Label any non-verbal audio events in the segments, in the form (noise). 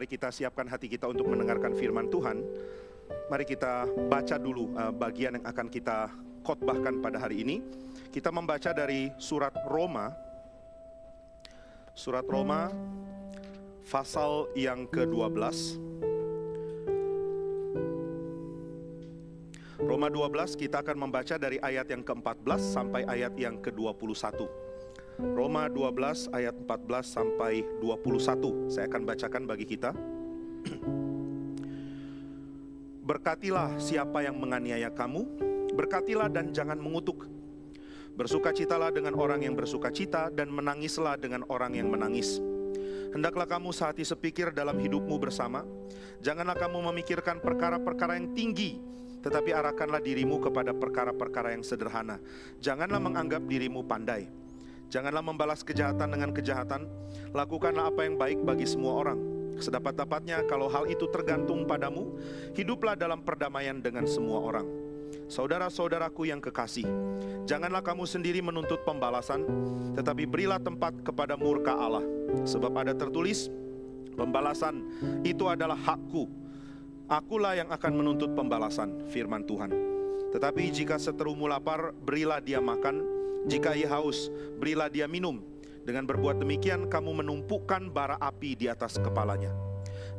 Mari kita siapkan hati kita untuk mendengarkan firman Tuhan. Mari kita baca dulu uh, bagian yang akan kita khotbahkan pada hari ini. Kita membaca dari surat Roma. Surat Roma pasal yang ke-12. Roma 12 kita akan membaca dari ayat yang ke-14 sampai ayat yang ke-21. Roma 12 ayat 14 sampai 21. Saya akan bacakan bagi kita. (clears throat) Berkatilah siapa yang menganiaya kamu, berkatilah dan jangan mengutuk. Bersukacitalah dengan orang yang bersukacita dan menangislah dengan orang yang menangis. Hendaklah kamu sehati sepikir dalam hidupmu bersama. Janganlah kamu memikirkan perkara-perkara yang tinggi, tetapi arahkanlah dirimu kepada perkara-perkara yang sederhana. Janganlah menganggap dirimu pandai Janganlah membalas kejahatan dengan kejahatan, lakukanlah apa yang baik bagi semua orang. Sedapat-dapatnya kalau hal itu tergantung padamu, hiduplah dalam perdamaian dengan semua orang. Saudara-saudaraku yang kekasih, janganlah kamu sendiri menuntut pembalasan, tetapi berilah tempat kepada murka Allah. Sebab ada tertulis, pembalasan itu adalah hakku. Akulah yang akan menuntut pembalasan, firman Tuhan. Tetapi jika seterumu lapar, berilah dia makan, jika ia haus, berilah dia minum. Dengan berbuat demikian, kamu menumpukan bara api di atas kepalanya.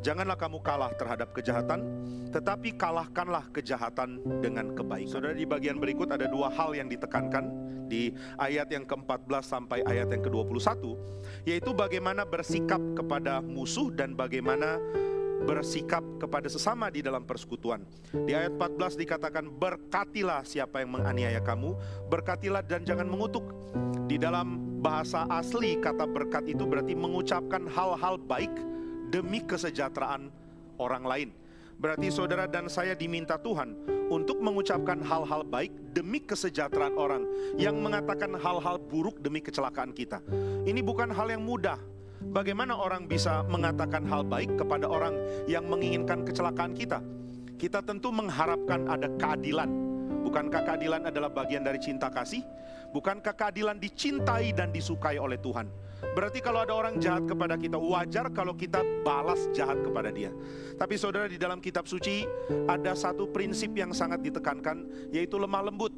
Janganlah kamu kalah terhadap kejahatan, tetapi kalahkanlah kejahatan dengan kebaikan. Saudara, di bagian berikut ada dua hal yang ditekankan di ayat yang ke-14 sampai ayat yang ke-21, yaitu bagaimana bersikap kepada musuh dan bagaimana bersikap kepada sesama di dalam persekutuan. Di ayat 14 dikatakan berkatilah siapa yang menganiaya kamu, berkatilah dan jangan mengutuk. Di dalam bahasa asli kata berkat itu berarti mengucapkan hal-hal baik demi kesejahteraan orang lain. Berarti saudara dan saya diminta Tuhan untuk mengucapkan hal-hal baik demi kesejahteraan orang yang mengatakan hal-hal buruk demi kecelakaan kita. Ini bukan hal yang mudah, Bagaimana orang bisa mengatakan hal baik kepada orang yang menginginkan kecelakaan kita? Kita tentu mengharapkan ada keadilan. Bukankah keadilan adalah bagian dari cinta kasih? Bukankah keadilan dicintai dan disukai oleh Tuhan? Berarti kalau ada orang jahat kepada kita, wajar kalau kita balas jahat kepada dia. Tapi saudara di dalam kitab suci ada satu prinsip yang sangat ditekankan, yaitu lemah lembut.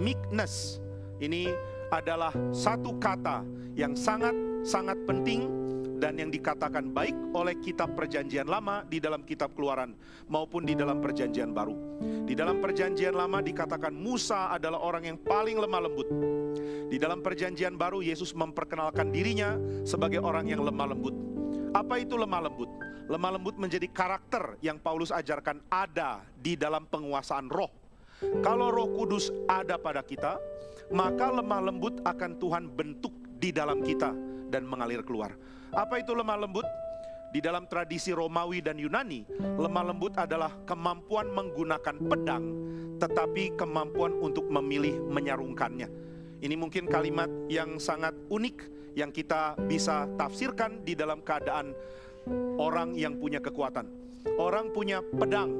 Meekness. Ini adalah satu kata yang sangat sangat penting dan yang dikatakan baik oleh kitab perjanjian lama di dalam kitab keluaran maupun di dalam perjanjian baru. Di dalam perjanjian lama dikatakan Musa adalah orang yang paling lemah lembut. Di dalam perjanjian baru Yesus memperkenalkan dirinya sebagai orang yang lemah lembut. Apa itu lemah lembut? Lemah lembut menjadi karakter yang Paulus ajarkan ada di dalam penguasaan roh. Kalau roh kudus ada pada kita, maka lemah lembut akan Tuhan bentuk di dalam kita dan mengalir keluar. Apa itu lemah lembut? Di dalam tradisi Romawi dan Yunani, lemah lembut adalah kemampuan menggunakan pedang, tetapi kemampuan untuk memilih menyarungkannya. Ini mungkin kalimat yang sangat unik yang kita bisa tafsirkan di dalam keadaan orang yang punya kekuatan. Orang punya pedang,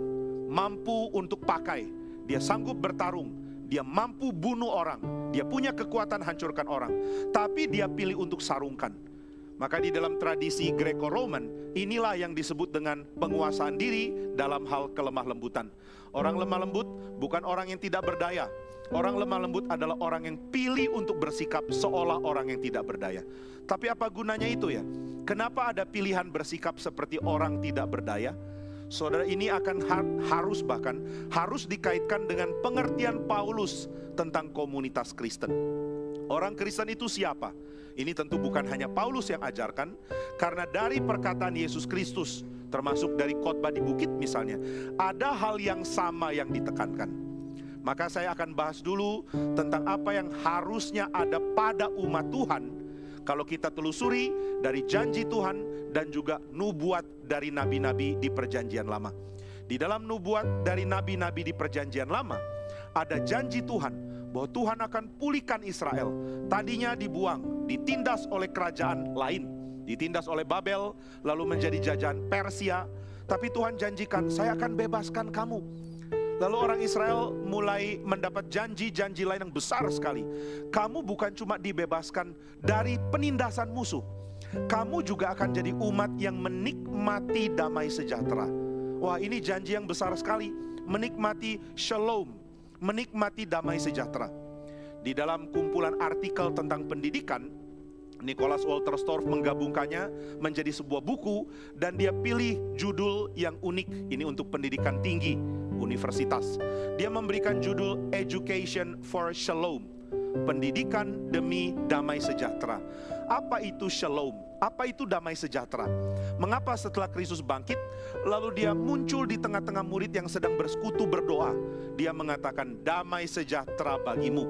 mampu untuk pakai, dia sanggup bertarung, dia mampu bunuh orang, dia punya kekuatan hancurkan orang, tapi dia pilih untuk sarungkan. Maka di dalam tradisi Greco-Roman, inilah yang disebut dengan penguasaan diri dalam hal kelemah lembutan. Orang lemah lembut bukan orang yang tidak berdaya. Orang lemah lembut adalah orang yang pilih untuk bersikap seolah orang yang tidak berdaya. Tapi apa gunanya itu ya? Kenapa ada pilihan bersikap seperti orang tidak berdaya? Saudara ini akan harus bahkan harus dikaitkan dengan pengertian Paulus tentang komunitas Kristen. Orang Kristen itu siapa? Ini tentu bukan hanya Paulus yang ajarkan, karena dari perkataan Yesus Kristus, termasuk dari khotbah di bukit misalnya, ada hal yang sama yang ditekankan. Maka saya akan bahas dulu tentang apa yang harusnya ada pada umat Tuhan kalau kita telusuri dari janji Tuhan dan juga nubuat dari nabi-nabi di perjanjian lama. Di dalam nubuat dari nabi-nabi di perjanjian lama, ada janji Tuhan bahwa Tuhan akan pulihkan Israel. Tadinya dibuang, ditindas oleh kerajaan lain, ditindas oleh Babel, lalu menjadi jajahan Persia. Tapi Tuhan janjikan, saya akan bebaskan kamu Lalu orang Israel mulai mendapat janji-janji lain yang besar sekali. Kamu bukan cuma dibebaskan dari penindasan musuh, kamu juga akan jadi umat yang menikmati damai sejahtera. Wah, ini janji yang besar sekali. Menikmati shalom, menikmati damai sejahtera. Di dalam kumpulan artikel tentang pendidikan, Nicholas Walter Storff menggabungkannya menjadi sebuah buku dan dia pilih judul yang unik ini untuk pendidikan tinggi universitas. Dia memberikan judul Education for Shalom, pendidikan demi damai sejahtera. Apa itu shalom? Apa itu damai sejahtera? Mengapa setelah Kristus bangkit, lalu dia muncul di tengah-tengah murid yang sedang bersekutu berdoa, dia mengatakan damai sejahtera bagimu.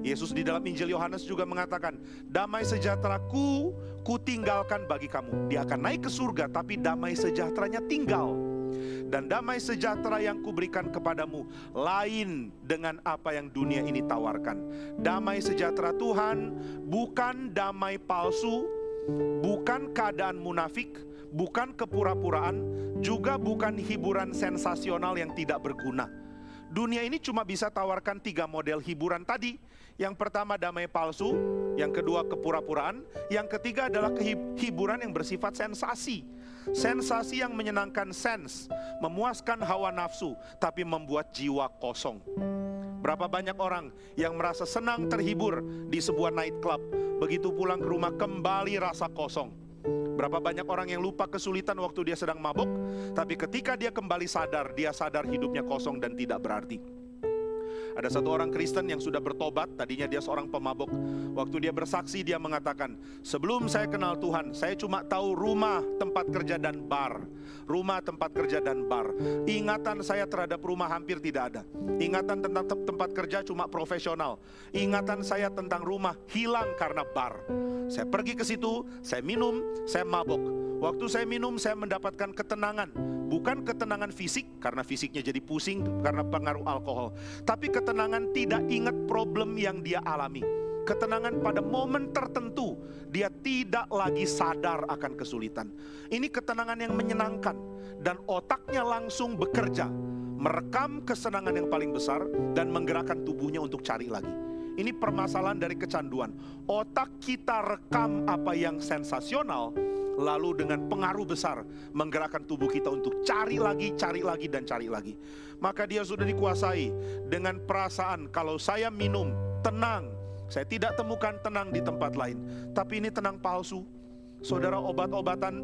Yesus di dalam Injil Yohanes juga mengatakan, damai sejahteraku ku tinggalkan bagi kamu. Dia akan naik ke surga, tapi damai sejahteranya tinggal. Dan damai sejahtera yang kuberikan kepadamu lain dengan apa yang dunia ini tawarkan. Damai sejahtera Tuhan bukan damai palsu, bukan keadaan munafik, bukan kepura-puraan, juga bukan hiburan sensasional yang tidak berguna. Dunia ini cuma bisa tawarkan tiga model hiburan tadi yang pertama damai palsu, yang kedua kepura-puraan, yang ketiga adalah hiburan yang bersifat sensasi. Sensasi yang menyenangkan sens, memuaskan hawa nafsu, tapi membuat jiwa kosong. Berapa banyak orang yang merasa senang terhibur di sebuah night club, begitu pulang ke rumah kembali rasa kosong. Berapa banyak orang yang lupa kesulitan waktu dia sedang mabuk, tapi ketika dia kembali sadar, dia sadar hidupnya kosong dan tidak berarti. Ada satu orang Kristen yang sudah bertobat, tadinya dia seorang pemabuk. Waktu dia bersaksi, dia mengatakan, "Sebelum saya kenal Tuhan, saya cuma tahu rumah, tempat kerja, dan bar. Rumah, tempat kerja, dan bar. Ingatan saya terhadap rumah hampir tidak ada. Ingatan tentang te tempat kerja cuma profesional. Ingatan saya tentang rumah hilang karena bar. Saya pergi ke situ, saya minum, saya mabuk. Waktu saya minum, saya mendapatkan ketenangan bukan ketenangan fisik karena fisiknya jadi pusing karena pengaruh alkohol, tapi ketenangan tidak ingat problem yang dia alami. Ketenangan pada momen tertentu dia tidak lagi sadar akan kesulitan. Ini ketenangan yang menyenangkan dan otaknya langsung bekerja, merekam kesenangan yang paling besar dan menggerakkan tubuhnya untuk cari lagi. Ini permasalahan dari kecanduan. Otak kita rekam apa yang sensasional, lalu dengan pengaruh besar menggerakkan tubuh kita untuk cari lagi, cari lagi, dan cari lagi. Maka dia sudah dikuasai dengan perasaan kalau saya minum, tenang. Saya tidak temukan tenang di tempat lain. Tapi ini tenang palsu. Saudara obat-obatan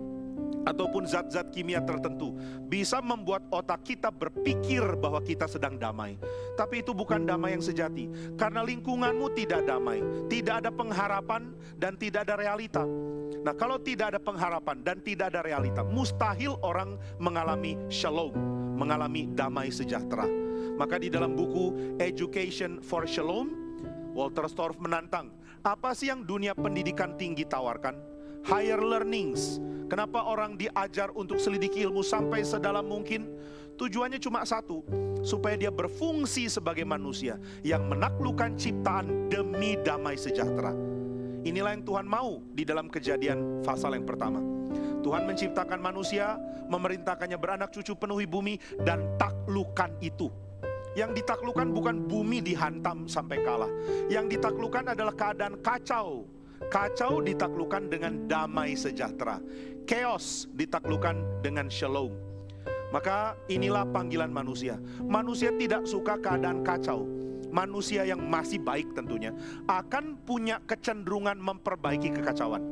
ataupun zat-zat kimia tertentu bisa membuat otak kita berpikir bahwa kita sedang damai. Tapi itu bukan damai yang sejati, karena lingkunganmu tidak damai, tidak ada pengharapan, dan tidak ada realita. Nah, kalau tidak ada pengharapan dan tidak ada realita, mustahil orang mengalami shalom, mengalami damai sejahtera. Maka di dalam buku Education for Shalom, Walter Storff menantang, apa sih yang dunia pendidikan tinggi tawarkan? Higher learnings, Kenapa orang diajar untuk selidiki ilmu sampai sedalam mungkin? Tujuannya cuma satu, supaya dia berfungsi sebagai manusia yang menaklukkan ciptaan demi damai sejahtera. Inilah yang Tuhan mau di dalam kejadian pasal yang pertama. Tuhan menciptakan manusia, memerintahkannya beranak cucu penuhi bumi dan taklukan itu. Yang ditaklukkan bukan bumi dihantam sampai kalah. Yang ditaklukkan adalah keadaan kacau. Kacau ditaklukkan dengan damai sejahtera chaos ditaklukkan dengan shalom. Maka inilah panggilan manusia. Manusia tidak suka keadaan kacau. Manusia yang masih baik tentunya akan punya kecenderungan memperbaiki kekacauan.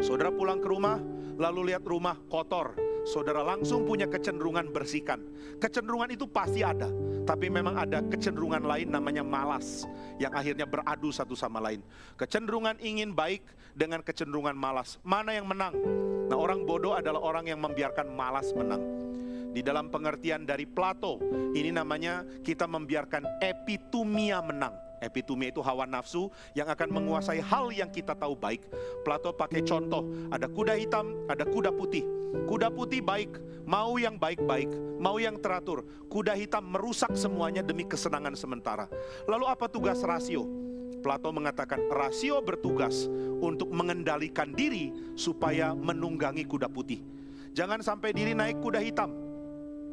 Saudara pulang ke rumah, lalu lihat rumah kotor, saudara langsung punya kecenderungan bersihkan. Kecenderungan itu pasti ada, tapi memang ada kecenderungan lain namanya malas yang akhirnya beradu satu sama lain. Kecenderungan ingin baik dengan kecenderungan malas. Mana yang menang? Nah, orang bodoh adalah orang yang membiarkan malas menang. Di dalam pengertian dari Plato, ini namanya kita membiarkan epitumia menang. Epitumia itu hawa nafsu yang akan menguasai hal yang kita tahu baik. Plato pakai contoh, ada kuda hitam, ada kuda putih. Kuda putih baik, mau yang baik-baik, mau yang teratur. Kuda hitam merusak semuanya demi kesenangan sementara. Lalu apa tugas rasio? Plato mengatakan rasio bertugas untuk mengendalikan diri supaya menunggangi kuda putih. Jangan sampai diri naik kuda hitam.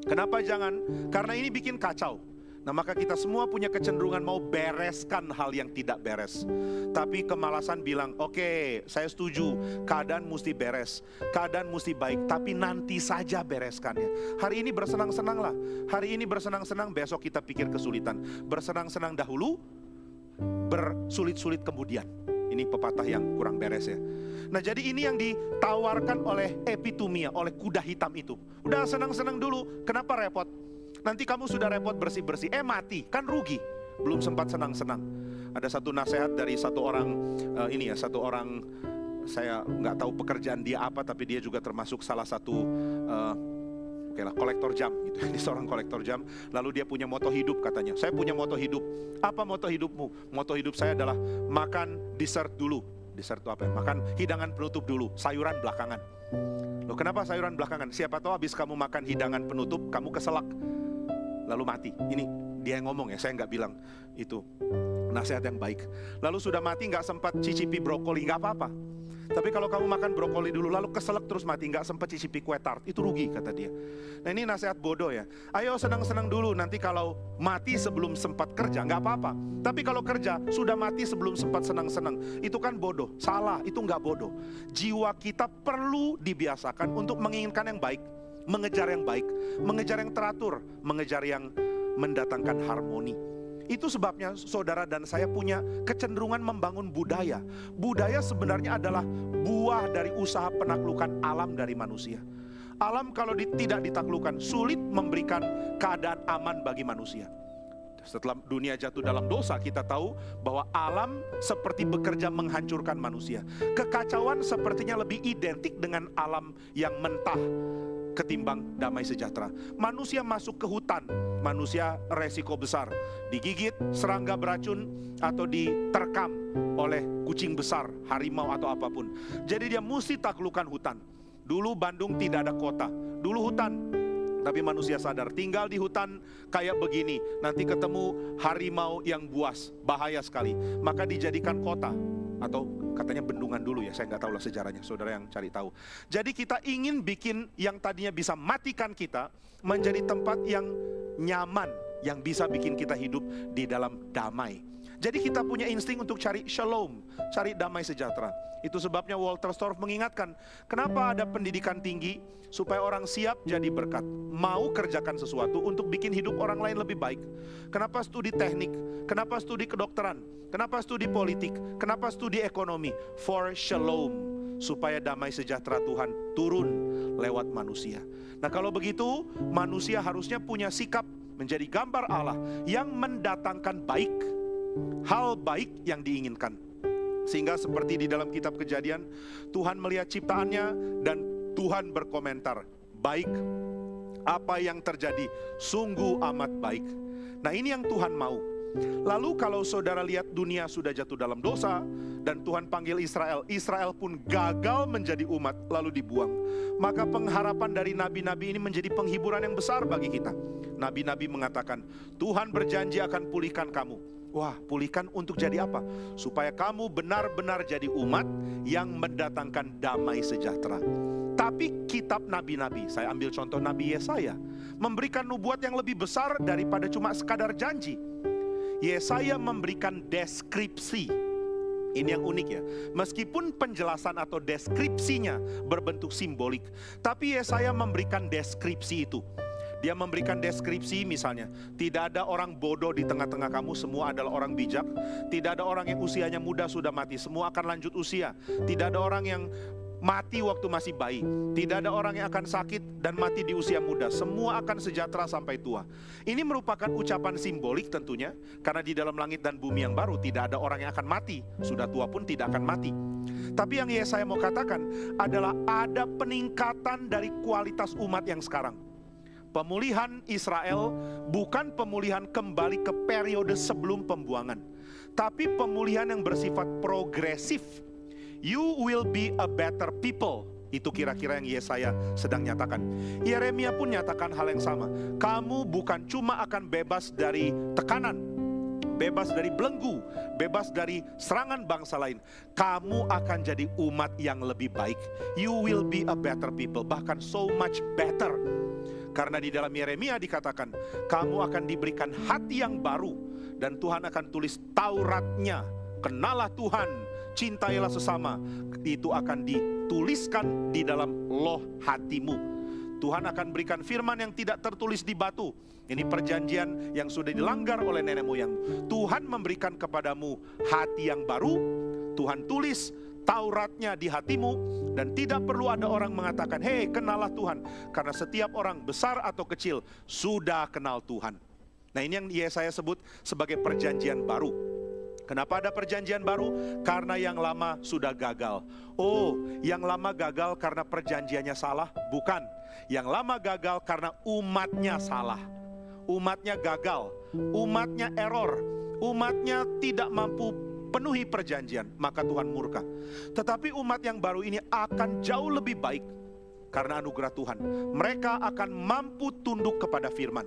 Kenapa jangan? Karena ini bikin kacau Nah, maka kita semua punya kecenderungan mau bereskan hal yang tidak beres. Tapi kemalasan bilang, "Oke, okay, saya setuju, keadaan mesti beres, keadaan mesti baik, tapi nanti saja bereskannya." Hari ini bersenang-senanglah. Hari ini bersenang-senang, besok kita pikir kesulitan. Bersenang-senang dahulu, bersulit-sulit kemudian. Ini pepatah yang kurang beres ya. Nah jadi ini yang ditawarkan oleh epitumia, oleh kuda hitam itu. Udah senang-senang dulu, kenapa repot? Nanti kamu sudah repot bersih-bersih, eh mati, kan rugi. Belum sempat senang-senang. Ada satu nasihat dari satu orang uh, ini ya, satu orang saya nggak tahu pekerjaan dia apa, tapi dia juga termasuk salah satu uh, oke lah kolektor jam gitu. (laughs) Ini seorang kolektor jam. Lalu dia punya moto hidup katanya. Saya punya moto hidup. Apa moto hidupmu? Moto hidup saya adalah makan dessert dulu. Dessert itu apa ya? Makan hidangan penutup dulu, sayuran belakangan. Loh kenapa sayuran belakangan? Siapa tahu habis kamu makan hidangan penutup, kamu keselak lalu mati. Ini dia yang ngomong ya, saya nggak bilang itu nasihat yang baik. Lalu sudah mati nggak sempat cicipi brokoli nggak apa-apa. Tapi kalau kamu makan brokoli dulu lalu keselak terus mati nggak sempat cicipi kue tart itu rugi kata dia. Nah ini nasihat bodoh ya. Ayo senang-senang dulu nanti kalau mati sebelum sempat kerja nggak apa-apa. Tapi kalau kerja sudah mati sebelum sempat senang-senang itu kan bodoh. Salah itu nggak bodoh. Jiwa kita perlu dibiasakan untuk menginginkan yang baik mengejar yang baik, mengejar yang teratur, mengejar yang mendatangkan harmoni. Itu sebabnya saudara dan saya punya kecenderungan membangun budaya. Budaya sebenarnya adalah buah dari usaha penaklukan alam dari manusia. Alam kalau tidak ditaklukkan sulit memberikan keadaan aman bagi manusia. Setelah dunia jatuh dalam dosa, kita tahu bahwa alam seperti bekerja menghancurkan manusia. Kekacauan sepertinya lebih identik dengan alam yang mentah, ketimbang damai sejahtera. Manusia masuk ke hutan, manusia resiko besar. Digigit serangga beracun atau diterkam oleh kucing besar, harimau atau apa pun. Jadi dia mesti taklukan hutan. Dulu Bandung tidak ada kota, dulu hutan. Tapi manusia sadar tinggal di hutan kayak begini, nanti ketemu harimau yang buas, bahaya sekali. Maka dijadikan kota atau katanya bendungan dulu ya, saya nggak tahu lah sejarahnya, saudara yang cari tahu. Jadi kita ingin bikin yang tadinya bisa matikan kita menjadi tempat yang nyaman, yang bisa bikin kita hidup di dalam damai. Jadi kita punya insting untuk cari shalom, cari damai sejahtera. Itu sebabnya Walter Storff mengingatkan, kenapa ada pendidikan tinggi supaya orang siap jadi berkat, mau kerjakan sesuatu untuk bikin hidup orang lain lebih baik. Kenapa studi teknik? Kenapa studi kedokteran? Kenapa studi politik? Kenapa studi ekonomi? For shalom, supaya damai sejahtera Tuhan turun lewat manusia. Nah, kalau begitu, manusia harusnya punya sikap menjadi gambar Allah yang mendatangkan baik hal baik yang diinginkan. Sehingga seperti di dalam kitab kejadian, Tuhan melihat ciptaannya dan Tuhan berkomentar, baik apa yang terjadi sungguh amat baik. Nah ini yang Tuhan mau. Lalu kalau saudara lihat dunia sudah jatuh dalam dosa dan Tuhan panggil Israel, Israel pun gagal menjadi umat lalu dibuang. Maka pengharapan dari nabi-nabi ini menjadi penghiburan yang besar bagi kita. Nabi-nabi mengatakan, Tuhan berjanji akan pulihkan kamu Wah, pulihkan untuk jadi apa? Supaya kamu benar-benar jadi umat yang mendatangkan damai sejahtera. Tapi kitab nabi-nabi, saya ambil contoh Nabi Yesaya, memberikan nubuat yang lebih besar daripada cuma sekadar janji. Yesaya memberikan deskripsi. Ini yang unik ya. Meskipun penjelasan atau deskripsinya berbentuk simbolik, tapi Yesaya memberikan deskripsi itu. Dia memberikan deskripsi misalnya, tidak ada orang bodoh di tengah-tengah kamu, semua adalah orang bijak. Tidak ada orang yang usianya muda sudah mati, semua akan lanjut usia. Tidak ada orang yang mati waktu masih bayi. Tidak ada orang yang akan sakit dan mati di usia muda. Semua akan sejahtera sampai tua. Ini merupakan ucapan simbolik tentunya, karena di dalam langit dan bumi yang baru tidak ada orang yang akan mati. Sudah tua pun tidak akan mati. Tapi yang saya mau katakan adalah ada peningkatan dari kualitas umat yang sekarang. Pemulihan Israel bukan pemulihan kembali ke periode sebelum pembuangan, tapi pemulihan yang bersifat progresif. You will be a better people. Itu kira-kira yang Yesaya sedang nyatakan. Yeremia pun nyatakan hal yang sama. Kamu bukan cuma akan bebas dari tekanan, bebas dari belenggu, bebas dari serangan bangsa lain. Kamu akan jadi umat yang lebih baik. You will be a better people, bahkan so much better Karena di dalam Yeremia dikatakan, kamu akan diberikan hati yang baru dan Tuhan akan tulis Tauratnya. Kenalah Tuhan, cintailah sesama. Itu akan dituliskan di dalam loh hatimu. Tuhan akan berikan firman yang tidak tertulis di batu. Ini perjanjian yang sudah dilanggar oleh nenek moyang. Tuhan memberikan kepadamu hati yang baru. Tuhan tulis Tauratnya di hatimu dan tidak perlu ada orang mengatakan, "Hei, kenalah Tuhan." Karena setiap orang besar atau kecil sudah kenal Tuhan. Nah, ini yang saya sebut sebagai perjanjian baru. Kenapa ada perjanjian baru? Karena yang lama sudah gagal. Oh, yang lama gagal karena perjanjiannya salah? Bukan. Yang lama gagal karena umatnya salah. Umatnya gagal, umatnya error, umatnya tidak mampu penuhi perjanjian, maka Tuhan murka. Tetapi umat yang baru ini akan jauh lebih baik karena anugerah Tuhan. Mereka akan mampu tunduk kepada firman.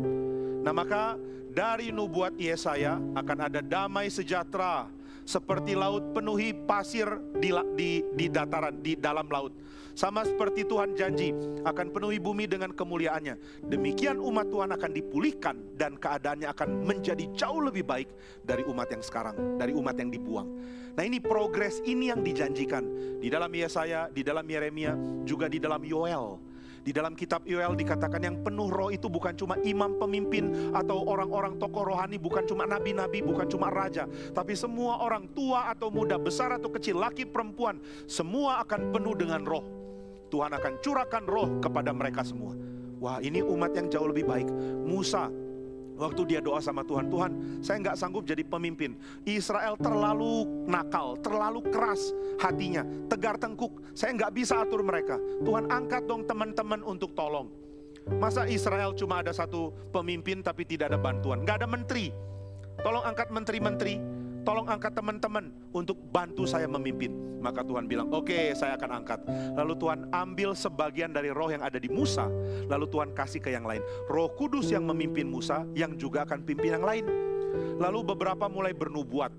Nah maka dari nubuat Yesaya akan ada damai sejahtera seperti laut penuhi pasir di, di, di dataran, di dalam laut. Sama seperti Tuhan janji akan penuhi bumi dengan kemuliaannya. Demikian umat Tuhan akan dipulihkan dan keadaannya akan menjadi jauh lebih baik dari umat yang sekarang, dari umat yang dibuang. Nah ini progres ini yang dijanjikan di dalam Yesaya, di dalam Yeremia, juga di dalam Yoel. Di dalam kitab Yoel dikatakan yang penuh roh itu bukan cuma imam pemimpin atau orang-orang tokoh rohani, bukan cuma nabi-nabi, bukan cuma raja, tapi semua orang tua atau muda, besar atau kecil, laki perempuan, semua akan penuh dengan roh. Tuhan akan curahkan roh kepada mereka semua. Wah ini umat yang jauh lebih baik. Musa waktu dia doa sama Tuhan, Tuhan saya nggak sanggup jadi pemimpin. Israel terlalu nakal, terlalu keras hatinya, tegar tengkuk. Saya nggak bisa atur mereka. Tuhan angkat dong teman-teman untuk tolong. Masa Israel cuma ada satu pemimpin tapi tidak ada bantuan, nggak ada menteri. Tolong angkat menteri-menteri, tolong angkat teman-teman untuk bantu saya memimpin. Maka Tuhan bilang, oke okay, saya akan angkat. Lalu Tuhan ambil sebagian dari roh yang ada di Musa, lalu Tuhan kasih ke yang lain. Roh kudus yang memimpin Musa, yang juga akan pimpin yang lain. Lalu beberapa mulai bernubuat.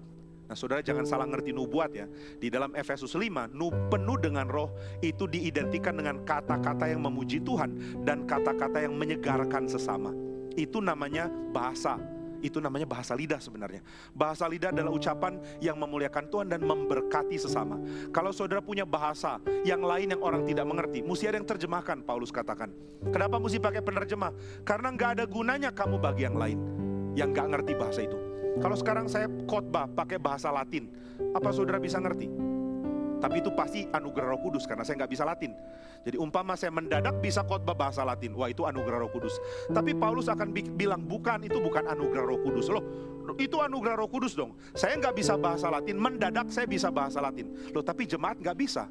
Nah saudara jangan salah ngerti nubuat ya. Di dalam Efesus 5, nu penuh dengan roh itu diidentikan dengan kata-kata yang memuji Tuhan dan kata-kata yang menyegarkan sesama. Itu namanya bahasa itu namanya bahasa lidah sebenarnya. Bahasa lidah adalah ucapan yang memuliakan Tuhan dan memberkati sesama. Kalau saudara punya bahasa yang lain yang orang tidak mengerti, mesti ada yang terjemahkan, Paulus katakan. Kenapa mesti pakai penerjemah? Karena nggak ada gunanya kamu bagi yang lain yang nggak ngerti bahasa itu. Kalau sekarang saya khotbah pakai bahasa Latin, apa saudara bisa ngerti? Tapi itu pasti anugerah roh kudus karena saya nggak bisa Latin. Jadi umpama saya mendadak bisa khotbah bahasa Latin, wah itu anugerah roh kudus. Tapi Paulus akan bilang bukan, itu bukan anugerah roh kudus. Loh, itu anugerah roh kudus dong. Saya nggak bisa bahasa Latin, mendadak saya bisa bahasa Latin. Loh tapi jemaat nggak bisa.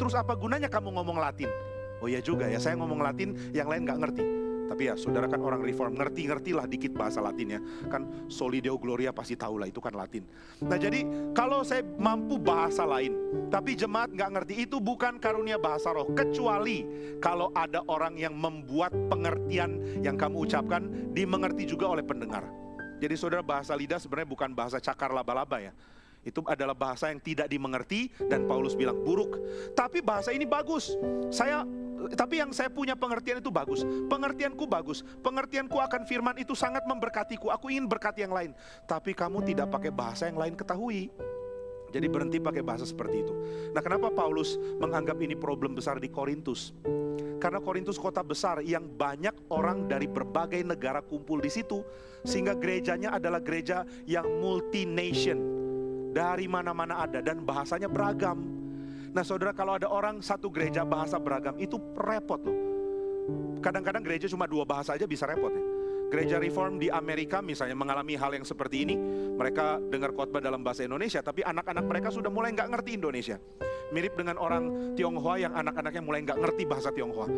Terus apa gunanya kamu ngomong Latin? Oh iya juga ya, saya ngomong Latin, yang lain nggak ngerti. Tapi ya saudara kan orang reform, ngerti-ngertilah dikit bahasa Latin ya. Kan Solideo Gloria pasti tahu lah itu kan Latin. Nah jadi kalau saya mampu bahasa lain, tapi jemaat nggak ngerti, itu bukan karunia bahasa roh. Kecuali kalau ada orang yang membuat pengertian yang kamu ucapkan dimengerti juga oleh pendengar. Jadi saudara bahasa lidah sebenarnya bukan bahasa cakar laba-laba ya. Itu adalah bahasa yang tidak dimengerti dan Paulus bilang buruk. Tapi bahasa ini bagus. Saya tapi yang saya punya pengertian itu bagus. Pengertianku bagus. Pengertianku akan firman itu sangat memberkatiku. Aku ingin berkati yang lain. Tapi kamu tidak pakai bahasa yang lain ketahui. Jadi berhenti pakai bahasa seperti itu. Nah kenapa Paulus menganggap ini problem besar di Korintus? Karena Korintus kota besar yang banyak orang dari berbagai negara kumpul di situ. Sehingga gerejanya adalah gereja yang multination. Dari mana-mana ada dan bahasanya beragam. Nah saudara kalau ada orang satu gereja bahasa beragam itu repot loh. Kadang-kadang gereja cuma dua bahasa aja bisa repot ya. Gereja Reform di Amerika misalnya mengalami hal yang seperti ini, mereka dengar khotbah dalam bahasa Indonesia, tapi anak-anak mereka sudah mulai nggak ngerti Indonesia. Mirip dengan orang Tionghoa yang anak-anaknya mulai nggak ngerti bahasa Tionghoa.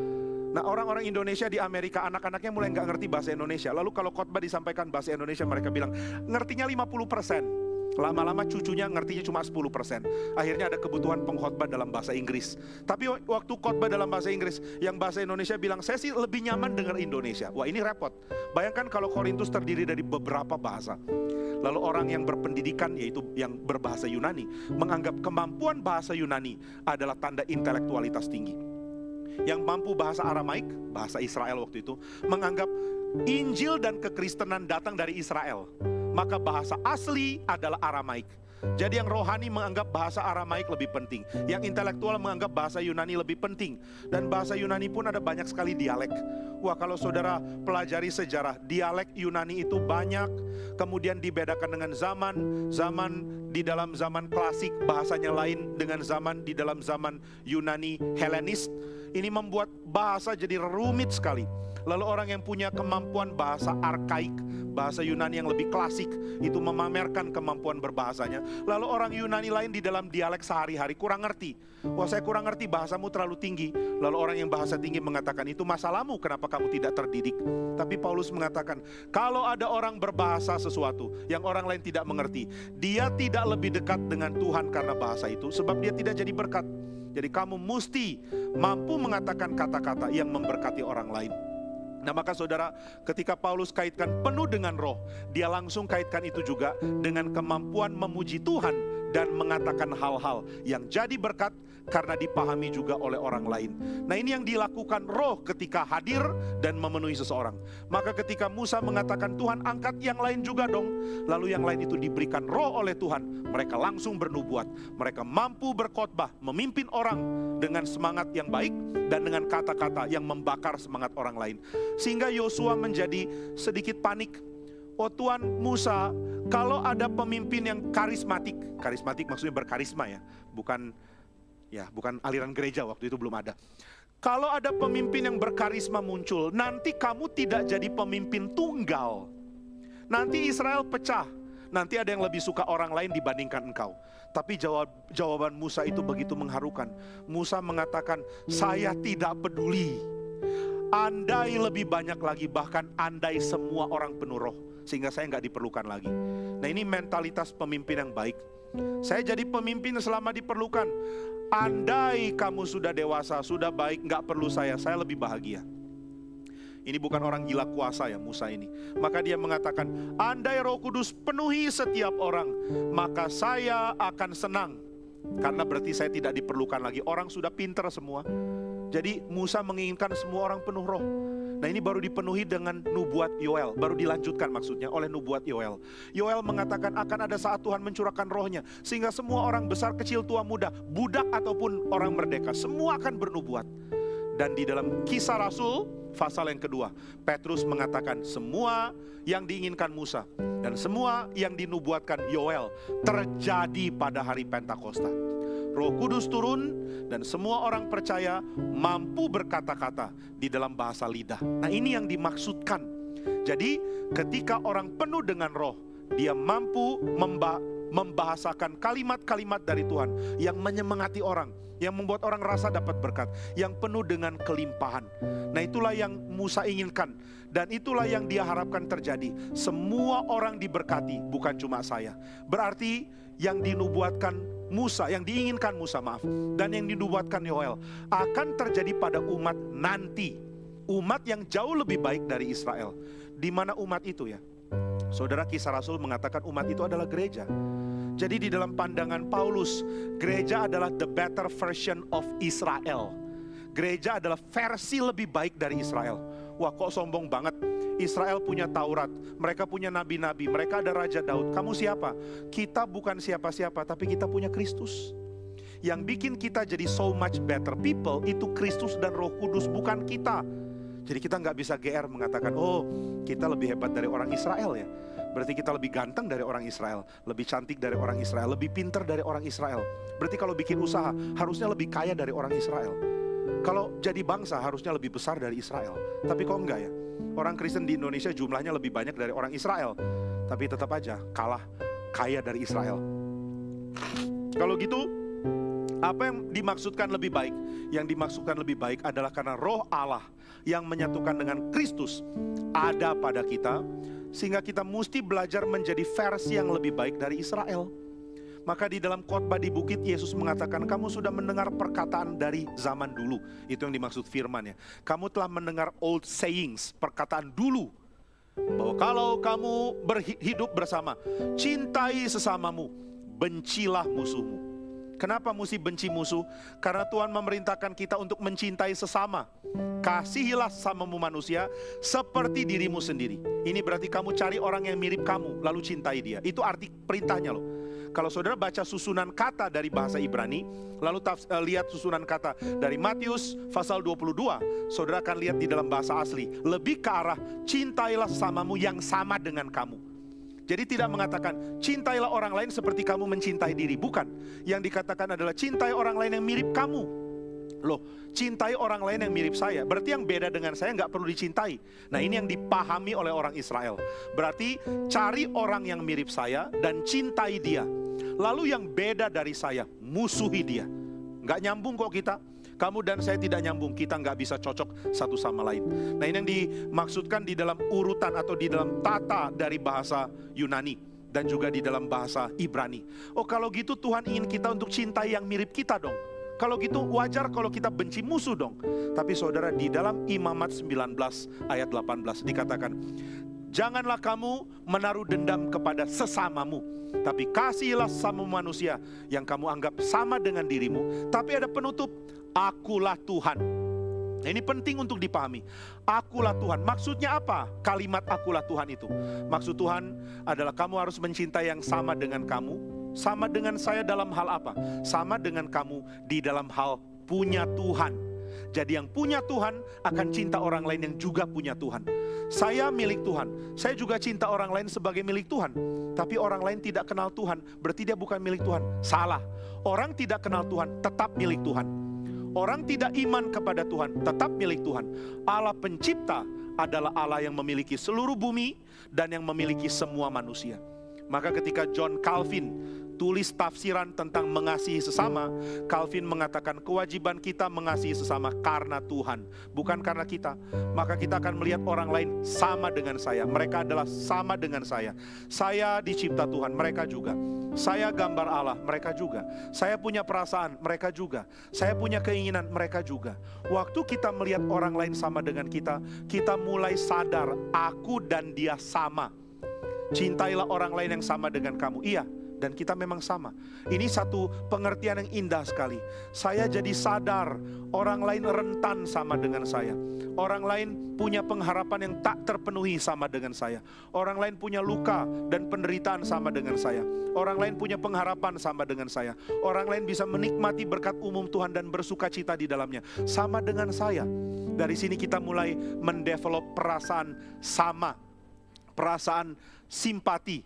Nah orang-orang Indonesia di Amerika anak-anaknya mulai nggak ngerti bahasa Indonesia. Lalu kalau khotbah disampaikan bahasa Indonesia mereka bilang ngertinya 50 persen. Lama-lama cucunya ngertinya cuma 10%. Akhirnya ada kebutuhan pengkhotbah dalam bahasa Inggris. Tapi waktu khotbah dalam bahasa Inggris, yang bahasa Indonesia bilang, saya sih lebih nyaman dengar Indonesia. Wah ini repot. Bayangkan kalau Korintus terdiri dari beberapa bahasa. Lalu orang yang berpendidikan, yaitu yang berbahasa Yunani, menganggap kemampuan bahasa Yunani adalah tanda intelektualitas tinggi. yang mampu bahasa Aramaik, bahasa Israel waktu itu, menganggap Injil dan kekristenan datang dari Israel. Maka bahasa asli adalah Aramaik. Jadi yang rohani menganggap bahasa Aramaik lebih penting, yang intelektual menganggap bahasa Yunani lebih penting, dan bahasa Yunani pun ada banyak sekali dialek. Wah, kalau saudara pelajari sejarah, dialek Yunani itu banyak, kemudian dibedakan dengan zaman, zaman di dalam zaman klasik bahasanya lain dengan zaman di dalam zaman Yunani Helenis. Ini membuat bahasa jadi rumit sekali. Lalu orang yang punya kemampuan bahasa arkaik, bahasa Yunani yang lebih klasik, itu memamerkan kemampuan berbahasanya. Lalu orang Yunani lain di dalam dialek sehari-hari kurang ngerti. Wah saya kurang ngerti bahasamu terlalu tinggi. Lalu orang yang bahasa tinggi mengatakan itu masalahmu kenapa kamu tidak terdidik. Tapi Paulus mengatakan kalau ada orang berbahasa sesuatu yang orang lain tidak mengerti. Dia tidak lebih dekat dengan Tuhan karena bahasa itu sebab dia tidak jadi berkat. Jadi kamu mesti mampu mengatakan kata-kata yang memberkati orang lain. Nah maka saudara ketika Paulus kaitkan penuh dengan roh Dia langsung kaitkan itu juga dengan kemampuan memuji Tuhan Dan mengatakan hal-hal yang jadi berkat karena dipahami juga oleh orang lain. Nah, ini yang dilakukan roh ketika hadir dan memenuhi seseorang. Maka ketika Musa mengatakan, "Tuhan, angkat yang lain juga dong." Lalu yang lain itu diberikan roh oleh Tuhan, mereka langsung bernubuat. Mereka mampu berkhotbah, memimpin orang dengan semangat yang baik dan dengan kata-kata yang membakar semangat orang lain. Sehingga Yosua menjadi sedikit panik Oh Tuhan Musa, kalau ada pemimpin yang karismatik, karismatik maksudnya berkarisma ya, bukan Ya, bukan aliran gereja waktu itu belum ada. Kalau ada pemimpin yang berkarisma muncul, nanti kamu tidak jadi pemimpin tunggal. Nanti Israel pecah. Nanti ada yang lebih suka orang lain dibandingkan engkau. Tapi jawab, jawaban Musa itu begitu mengharukan. Musa mengatakan, saya tidak peduli. Andai lebih banyak lagi, bahkan andai semua orang penuh roh. Sehingga saya nggak diperlukan lagi. Nah ini mentalitas pemimpin yang baik. Saya jadi pemimpin selama diperlukan. Andai kamu sudah dewasa, sudah baik, nggak perlu saya, saya lebih bahagia. Ini bukan orang gila kuasa ya Musa ini. Maka dia mengatakan, andai roh kudus penuhi setiap orang, maka saya akan senang. Karena berarti saya tidak diperlukan lagi. Orang sudah pinter semua. Jadi Musa menginginkan semua orang penuh roh. Nah ini baru dipenuhi dengan nubuat Yoel, baru dilanjutkan maksudnya oleh nubuat Yoel. Yoel mengatakan akan ada saat Tuhan mencurahkan rohnya, sehingga semua orang besar, kecil, tua, muda, budak ataupun orang merdeka, semua akan bernubuat. Dan di dalam kisah Rasul, pasal yang kedua, Petrus mengatakan semua yang diinginkan Musa dan semua yang dinubuatkan Yoel terjadi pada hari Pentakosta. Roh Kudus turun dan semua orang percaya mampu berkata-kata di dalam bahasa lidah. Nah, ini yang dimaksudkan. Jadi, ketika orang penuh dengan roh, dia mampu memba membahasakan kalimat-kalimat dari Tuhan yang menyemangati orang, yang membuat orang rasa dapat berkat, yang penuh dengan kelimpahan. Nah, itulah yang Musa inginkan dan itulah yang dia harapkan terjadi. Semua orang diberkati, bukan cuma saya. Berarti yang dinubuatkan Musa, yang diinginkan Musa maaf, dan yang dinubuatkan Yoel akan terjadi pada umat nanti. Umat yang jauh lebih baik dari Israel. Di mana umat itu ya? Saudara kisah Rasul mengatakan umat itu adalah gereja. Jadi di dalam pandangan Paulus, gereja adalah the better version of Israel. Gereja adalah versi lebih baik dari Israel. Wah kok sombong banget. Israel punya Taurat, mereka punya nabi-nabi, mereka ada Raja Daud. Kamu siapa? Kita bukan siapa-siapa, tapi kita punya Kristus. Yang bikin kita jadi so much better people itu Kristus dan Roh Kudus, bukan kita. Jadi kita nggak bisa GR mengatakan, oh kita lebih hebat dari orang Israel ya. Berarti kita lebih ganteng dari orang Israel, lebih cantik dari orang Israel, lebih pinter dari orang Israel. Berarti kalau bikin usaha harusnya lebih kaya dari orang Israel. Kalau jadi bangsa harusnya lebih besar dari Israel. Tapi kok enggak ya? Orang Kristen di Indonesia jumlahnya lebih banyak dari orang Israel. Tapi tetap aja kalah kaya dari Israel. Kalau gitu, apa yang dimaksudkan lebih baik? Yang dimaksudkan lebih baik adalah karena roh Allah yang menyatukan dengan Kristus ada pada kita. Sehingga kita mesti belajar menjadi versi yang lebih baik dari Israel. Maka di dalam khotbah di bukit Yesus mengatakan kamu sudah mendengar perkataan dari zaman dulu. Itu yang dimaksud firman ya. Kamu telah mendengar old sayings, perkataan dulu. Bahwa kalau kamu berhidup bersama, cintai sesamamu, bencilah musuhmu. Kenapa mesti benci musuh? Karena Tuhan memerintahkan kita untuk mencintai sesama. Kasihilah samamu manusia seperti dirimu sendiri. Ini berarti kamu cari orang yang mirip kamu, lalu cintai dia. Itu arti perintahnya loh. Kalau saudara baca susunan kata dari bahasa Ibrani, lalu uh, lihat susunan kata dari Matius pasal 22, saudara akan lihat di dalam bahasa asli, lebih ke arah cintailah samamu yang sama dengan kamu. Jadi tidak mengatakan cintailah orang lain seperti kamu mencintai diri, bukan. Yang dikatakan adalah cintai orang lain yang mirip kamu. Loh, cintai orang lain yang mirip saya. Berarti yang beda dengan saya nggak perlu dicintai. Nah ini yang dipahami oleh orang Israel. Berarti cari orang yang mirip saya dan cintai dia. Lalu yang beda dari saya, musuhi dia. Nggak nyambung kok kita. Kamu dan saya tidak nyambung, kita nggak bisa cocok satu sama lain. Nah ini yang dimaksudkan di dalam urutan atau di dalam tata dari bahasa Yunani dan juga di dalam bahasa Ibrani. Oh kalau gitu Tuhan ingin kita untuk cintai yang mirip kita dong. Kalau gitu wajar kalau kita benci musuh dong. Tapi saudara di dalam Imamat 19 ayat 18 dikatakan, Janganlah kamu menaruh dendam kepada sesamamu, tapi kasihilah sama manusia yang kamu anggap sama dengan dirimu. Tapi ada penutup, akulah Tuhan. Nah, ini penting untuk dipahami. Akulah Tuhan. Maksudnya apa? Kalimat akulah Tuhan itu. Maksud Tuhan adalah kamu harus mencintai yang sama dengan kamu. Sama dengan saya dalam hal apa? Sama dengan kamu di dalam hal punya Tuhan. Jadi yang punya Tuhan akan cinta orang lain yang juga punya Tuhan. Saya milik Tuhan. Saya juga cinta orang lain sebagai milik Tuhan. Tapi orang lain tidak kenal Tuhan, berarti dia bukan milik Tuhan. Salah. Orang tidak kenal Tuhan tetap milik Tuhan. Orang tidak iman kepada Tuhan, tetap milik Tuhan. Allah pencipta adalah Allah yang memiliki seluruh bumi dan yang memiliki semua manusia. Maka ketika John Calvin tulis tafsiran tentang mengasihi sesama, Calvin mengatakan kewajiban kita mengasihi sesama karena Tuhan, bukan karena kita. Maka kita akan melihat orang lain sama dengan saya. Mereka adalah sama dengan saya. Saya dicipta Tuhan, mereka juga. Saya gambar Allah, mereka juga. Saya punya perasaan, mereka juga. Saya punya keinginan, mereka juga. Waktu kita melihat orang lain sama dengan kita, kita mulai sadar aku dan dia sama. Cintailah orang lain yang sama dengan kamu. Iya, dan kita memang sama. Ini satu pengertian yang indah sekali. Saya jadi sadar orang lain rentan sama dengan saya. Orang lain punya pengharapan yang tak terpenuhi sama dengan saya. Orang lain punya luka dan penderitaan sama dengan saya. Orang lain punya pengharapan sama dengan saya. Orang lain bisa menikmati berkat umum Tuhan dan bersuka cita di dalamnya sama dengan saya. Dari sini kita mulai mendevelop perasaan sama, perasaan simpati,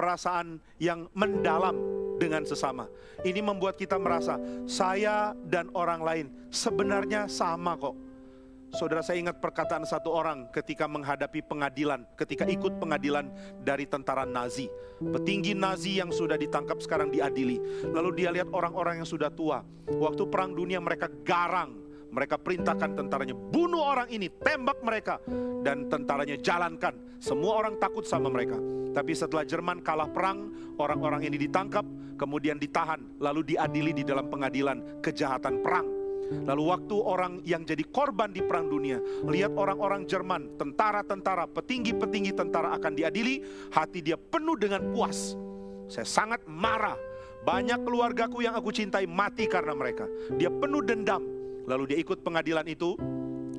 perasaan yang mendalam dengan sesama. Ini membuat kita merasa saya dan orang lain sebenarnya sama kok. Saudara saya ingat perkataan satu orang ketika menghadapi pengadilan, ketika ikut pengadilan dari tentara Nazi. Petinggi Nazi yang sudah ditangkap sekarang diadili. Lalu dia lihat orang-orang yang sudah tua. Waktu perang dunia mereka garang, mereka perintahkan tentaranya, bunuh orang ini, tembak mereka. Dan tentaranya jalankan. Semua orang takut sama mereka. Tapi setelah Jerman kalah perang, orang-orang ini ditangkap, kemudian ditahan, lalu diadili di dalam pengadilan kejahatan perang. Lalu waktu orang yang jadi korban di perang dunia, lihat orang-orang Jerman, tentara-tentara, petinggi-petinggi tentara akan diadili, hati dia penuh dengan puas. Saya sangat marah. Banyak keluargaku yang aku cintai mati karena mereka. Dia penuh dendam. Lalu dia ikut pengadilan itu,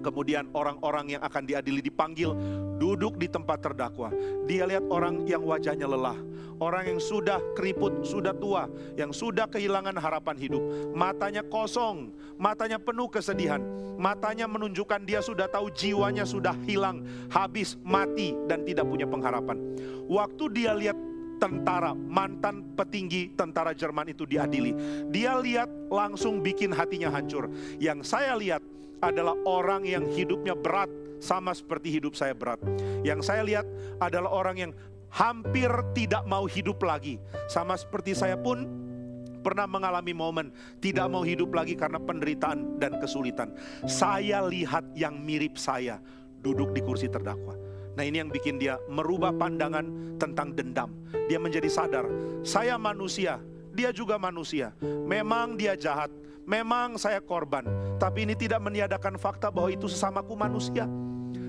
Kemudian orang-orang yang akan diadili dipanggil duduk di tempat terdakwa. Dia lihat orang yang wajahnya lelah, orang yang sudah keriput, sudah tua, yang sudah kehilangan harapan hidup. Matanya kosong, matanya penuh kesedihan. Matanya menunjukkan dia sudah tahu jiwanya sudah hilang, habis, mati dan tidak punya pengharapan. Waktu dia lihat tentara, mantan petinggi tentara Jerman itu diadili. Dia lihat langsung bikin hatinya hancur. Yang saya lihat adalah orang yang hidupnya berat sama seperti hidup saya berat. Yang saya lihat adalah orang yang hampir tidak mau hidup lagi. Sama seperti saya pun pernah mengalami momen tidak mau hidup lagi karena penderitaan dan kesulitan. Saya lihat yang mirip saya duduk di kursi terdakwa. Nah ini yang bikin dia merubah pandangan tentang dendam. Dia menjadi sadar, saya manusia, dia juga manusia. Memang dia jahat, Memang saya korban, tapi ini tidak meniadakan fakta bahwa itu sesamaku manusia.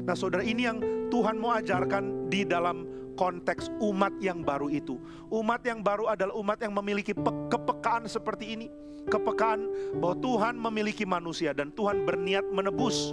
Nah saudara ini yang Tuhan mau ajarkan di dalam konteks umat yang baru itu. Umat yang baru adalah umat yang memiliki kepekaan seperti ini. Kepekaan bahwa Tuhan memiliki manusia dan Tuhan berniat menebus.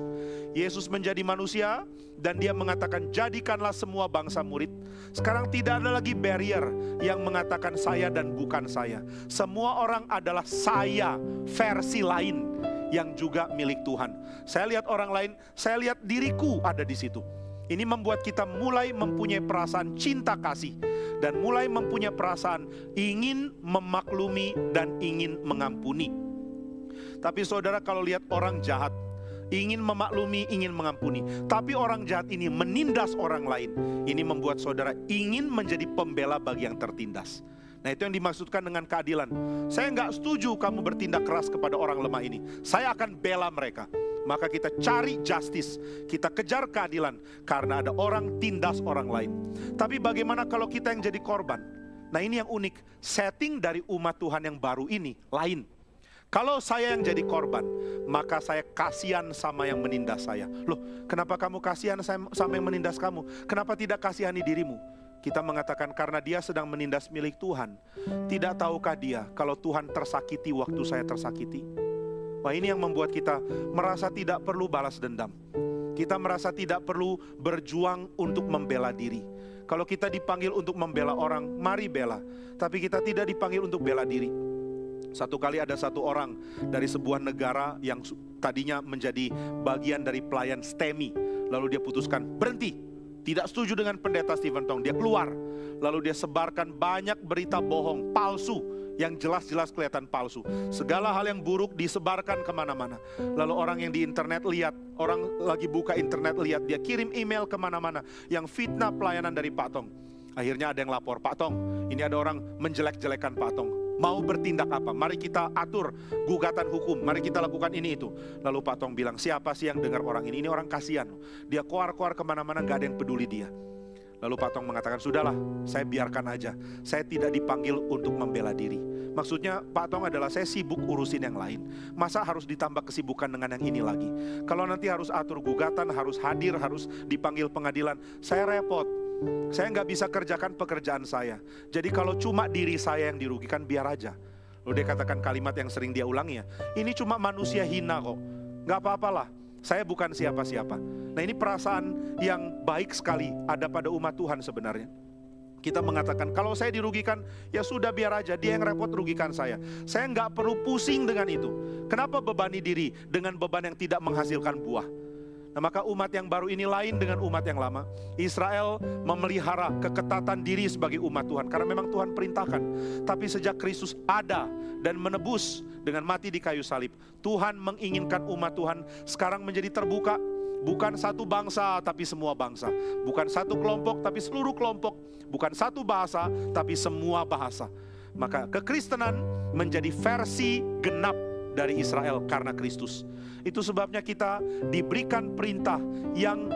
Yesus menjadi manusia dan dia mengatakan jadikanlah semua bangsa murid. Sekarang tidak ada lagi barrier yang mengatakan saya dan bukan saya. Semua orang adalah saya versi lain yang juga milik Tuhan. Saya lihat orang lain, saya lihat diriku ada di situ. Ini membuat kita mulai mempunyai perasaan cinta kasih dan mulai mempunyai perasaan ingin memaklumi dan ingin mengampuni. Tapi saudara kalau lihat orang jahat, ingin memaklumi, ingin mengampuni. Tapi orang jahat ini menindas orang lain. Ini membuat saudara ingin menjadi pembela bagi yang tertindas. Nah itu yang dimaksudkan dengan keadilan. Saya nggak setuju kamu bertindak keras kepada orang lemah ini. Saya akan bela mereka maka kita cari justice, kita kejar keadilan karena ada orang tindas orang lain. Tapi bagaimana kalau kita yang jadi korban? Nah ini yang unik, setting dari umat Tuhan yang baru ini lain. Kalau saya yang jadi korban, maka saya kasihan sama yang menindas saya. Loh, kenapa kamu kasihan sama yang menindas kamu? Kenapa tidak kasihani dirimu? Kita mengatakan karena dia sedang menindas milik Tuhan. Tidak tahukah dia kalau Tuhan tersakiti waktu saya tersakiti? Wah ini yang membuat kita merasa tidak perlu balas dendam. Kita merasa tidak perlu berjuang untuk membela diri. Kalau kita dipanggil untuk membela orang, mari bela. Tapi kita tidak dipanggil untuk bela diri. Satu kali ada satu orang dari sebuah negara yang tadinya menjadi bagian dari pelayan STEMI. Lalu dia putuskan berhenti. Tidak setuju dengan pendeta Stephen Tong. Dia keluar. Lalu dia sebarkan banyak berita bohong, palsu yang jelas-jelas kelihatan palsu. Segala hal yang buruk disebarkan ke mana-mana. Lalu orang yang di internet lihat, orang lagi buka internet lihat, dia kirim email ke mana-mana yang fitnah pelayanan dari Pak Tong. Akhirnya ada yang lapor, Pak Tong, ini ada orang menjelek-jelekan Pak Tong. Mau bertindak apa? Mari kita atur gugatan hukum, mari kita lakukan ini itu. Lalu Pak Tong bilang, siapa sih yang dengar orang ini? Ini orang kasihan. Dia keluar-keluar ke mana-mana, gak ada yang peduli dia. Lalu Patong mengatakan, sudahlah saya biarkan aja. Saya tidak dipanggil untuk membela diri. Maksudnya Pak Tong adalah saya sibuk urusin yang lain. Masa harus ditambah kesibukan dengan yang ini lagi? Kalau nanti harus atur gugatan, harus hadir, harus dipanggil pengadilan, saya repot. Saya nggak bisa kerjakan pekerjaan saya. Jadi kalau cuma diri saya yang dirugikan, biar aja. Lalu dia katakan kalimat yang sering dia ulangi ya, ini cuma manusia hina kok. Nggak apa-apalah, saya bukan siapa-siapa. Nah ini perasaan yang baik sekali ada pada umat Tuhan sebenarnya. Kita mengatakan kalau saya dirugikan ya sudah biar aja dia yang repot rugikan saya. Saya nggak perlu pusing dengan itu. Kenapa bebani diri dengan beban yang tidak menghasilkan buah? Nah, maka umat yang baru ini lain dengan umat yang lama. Israel memelihara keketatan diri sebagai umat Tuhan karena memang Tuhan perintahkan. Tapi sejak Kristus ada dan menebus dengan mati di kayu salib, Tuhan menginginkan umat Tuhan sekarang menjadi terbuka bukan satu bangsa tapi semua bangsa, bukan satu kelompok tapi seluruh kelompok, bukan satu bahasa tapi semua bahasa. Maka kekristenan menjadi versi genap dari Israel karena Kristus. Itu sebabnya kita diberikan perintah yang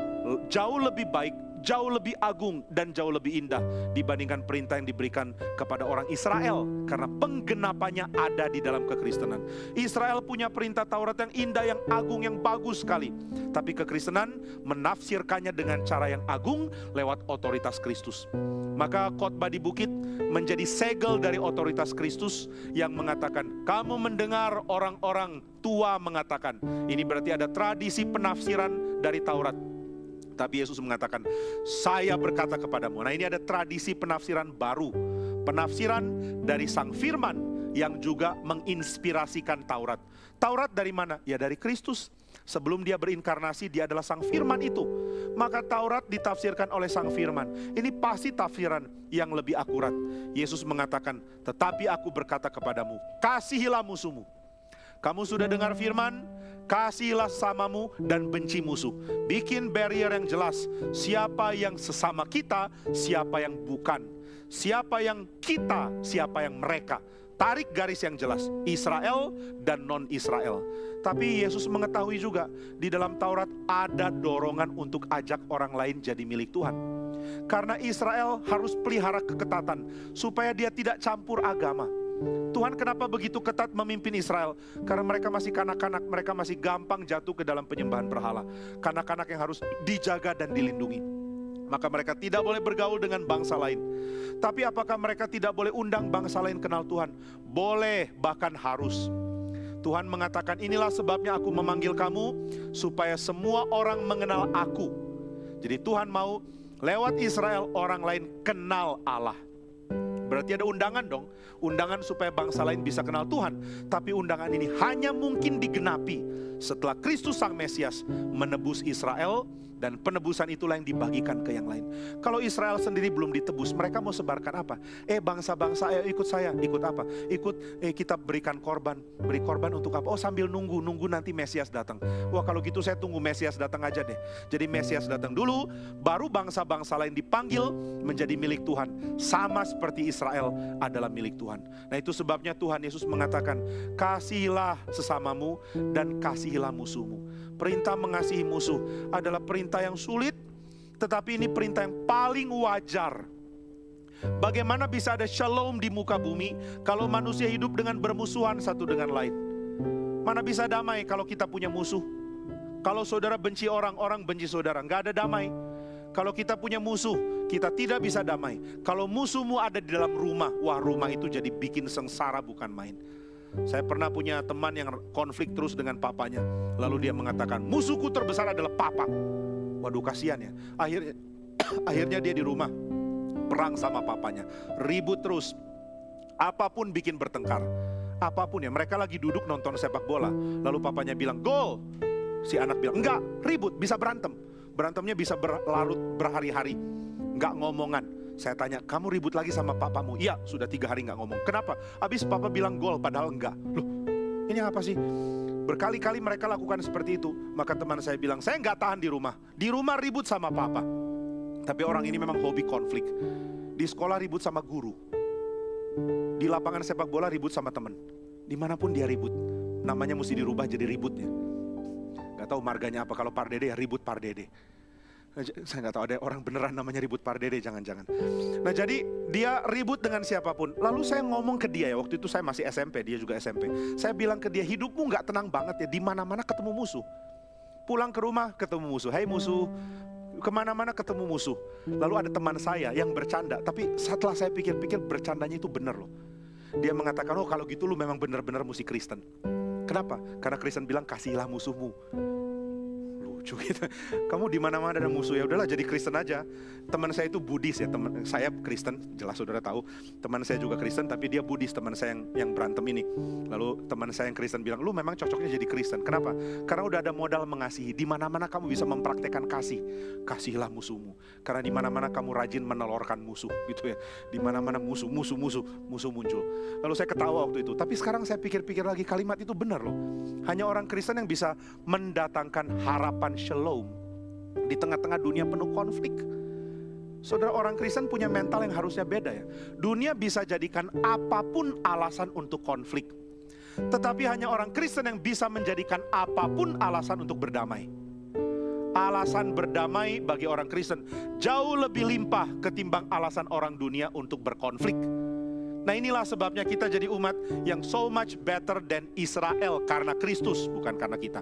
jauh lebih baik, jauh lebih agung dan jauh lebih indah dibandingkan perintah yang diberikan kepada orang Israel karena penggenapannya ada di dalam kekristenan. Israel punya perintah Taurat yang indah, yang agung, yang bagus sekali. Tapi kekristenan menafsirkannya dengan cara yang agung lewat otoritas Kristus. Maka khotbah di bukit menjadi segel dari otoritas Kristus yang mengatakan, kamu mendengar orang-orang tua mengatakan. Ini berarti ada tradisi penafsiran dari Taurat. Tapi Yesus mengatakan, saya berkata kepadamu. Nah ini ada tradisi penafsiran baru. Penafsiran dari sang firman yang juga menginspirasikan Taurat. Taurat dari mana? Ya dari Kristus. Sebelum dia berinkarnasi, dia adalah sang firman itu. Maka Taurat ditafsirkan oleh sang firman. Ini pasti tafsiran yang lebih akurat. Yesus mengatakan, tetapi aku berkata kepadamu, kasihilah musuhmu. Kamu sudah dengar firman, kasihilah samamu dan benci musuh. Bikin barrier yang jelas, siapa yang sesama kita, siapa yang bukan. Siapa yang kita, siapa yang mereka. Tarik garis yang jelas, Israel dan non-Israel. Tapi Yesus mengetahui juga di dalam Taurat ada dorongan untuk ajak orang lain jadi milik Tuhan. Karena Israel harus pelihara keketatan supaya dia tidak campur agama. Tuhan kenapa begitu ketat memimpin Israel? Karena mereka masih kanak-kanak, mereka masih gampang jatuh ke dalam penyembahan berhala. Kanak-kanak yang harus dijaga dan dilindungi. maka mereka tidak boleh bergaul dengan bangsa lain. Tapi apakah mereka tidak boleh undang bangsa lain kenal Tuhan? Boleh, bahkan harus. Tuhan mengatakan, "Inilah sebabnya aku memanggil kamu supaya semua orang mengenal aku." Jadi Tuhan mau lewat Israel orang lain kenal Allah. Berarti ada undangan dong, undangan supaya bangsa lain bisa kenal Tuhan. Tapi undangan ini hanya mungkin digenapi setelah Kristus Sang Mesias menebus Israel dan penebusan itulah yang dibagikan ke yang lain. Kalau Israel sendiri belum ditebus, mereka mau sebarkan apa? Eh bangsa-bangsa, ayo ikut saya. Ikut apa? Ikut eh, kita berikan korban. Beri korban untuk apa? Oh sambil nunggu, nunggu nanti Mesias datang. Wah kalau gitu saya tunggu Mesias datang aja deh. Jadi Mesias datang dulu, baru bangsa-bangsa lain dipanggil menjadi milik Tuhan. Sama seperti Israel adalah milik Tuhan. Nah itu sebabnya Tuhan Yesus mengatakan, kasihilah sesamamu dan kasihilah musuhmu. Perintah mengasihi musuh adalah perintah yang sulit, tetapi ini perintah yang paling wajar. Bagaimana bisa ada shalom di muka bumi kalau manusia hidup dengan bermusuhan satu dengan lain? Mana bisa damai kalau kita punya musuh? Kalau saudara benci orang, orang benci saudara, nggak ada damai. Kalau kita punya musuh, kita tidak bisa damai. Kalau musuhmu ada di dalam rumah, wah rumah itu jadi bikin sengsara bukan main. Saya pernah punya teman yang konflik terus dengan papanya. Lalu dia mengatakan, musuhku terbesar adalah papa. Waduh kasihan ya. Akhirnya, (coughs) akhirnya dia di rumah perang sama papanya. Ribut terus. Apa pun bikin bertengkar. Apa pun ya. Mereka lagi duduk nonton sepak bola. Lalu papanya bilang, gol. Si anak bilang, enggak, ribut, bisa berantem. Berantemnya bisa berlarut berhari-hari. Enggak ngomongan saya tanya, kamu ribut lagi sama papamu? Iya, sudah tiga hari nggak ngomong. Kenapa? Habis papa bilang gol, padahal enggak. Loh, ini apa sih? Berkali-kali mereka lakukan seperti itu. Maka teman saya bilang, saya nggak tahan di rumah. Di rumah ribut sama papa. Tapi orang ini memang hobi konflik. Di sekolah ribut sama guru. Di lapangan sepak bola ribut sama teman. Di mana pun dia ribut. Namanya mesti dirubah jadi ributnya. Gak tahu marganya apa. Kalau Pardede ya ribut Pardede. Saya nggak tahu ada orang beneran namanya ribut Pardede, jangan-jangan. Nah jadi dia ribut dengan siapa pun. Lalu saya ngomong ke dia ya, waktu itu saya masih SMP, dia juga SMP. Saya bilang ke dia, hidupmu nggak tenang banget ya, di mana-mana ketemu musuh. Pulang ke rumah ketemu musuh, hai musuh, ke mana-mana ketemu musuh. Lalu ada teman saya yang bercanda, tapi setelah saya pikir-pikir bercandanya itu bener loh. Dia mengatakan, oh kalau gitu lu memang benar-benar mesti Kristen. Kenapa? Karena Kristen bilang kasihlah musuhmu lucu gitu. Kamu di mana-mana ada musuh ya udahlah jadi Kristen aja. Teman saya itu Buddhis ya, teman saya Kristen, jelas saudara tahu. Teman saya juga Kristen tapi dia Buddhis teman saya yang yang berantem ini. Lalu teman saya yang Kristen bilang, "Lu memang cocoknya jadi Kristen." Kenapa? Karena udah ada modal mengasihi. Di mana-mana kamu bisa mempraktekkan kasih. Kasihlah musuhmu. Karena di mana-mana kamu rajin menelorkan musuh gitu ya. Di mana-mana musuh, musuh, musuh, musuh muncul. Lalu saya ketawa waktu itu. Tapi sekarang saya pikir-pikir lagi kalimat itu benar loh. Hanya orang Kristen yang bisa mendatangkan harapan shalom di tengah-tengah dunia penuh konflik. Saudara orang Kristen punya mental yang harusnya beda ya. Dunia bisa jadikan apa pun alasan untuk konflik. Tetapi hanya orang Kristen yang bisa menjadikan apa pun alasan untuk berdamai. Alasan berdamai bagi orang Kristen jauh lebih limpah ketimbang alasan orang dunia untuk berkonflik. Nah inilah sebabnya kita jadi umat yang so much better than Israel karena Kristus, bukan karena kita.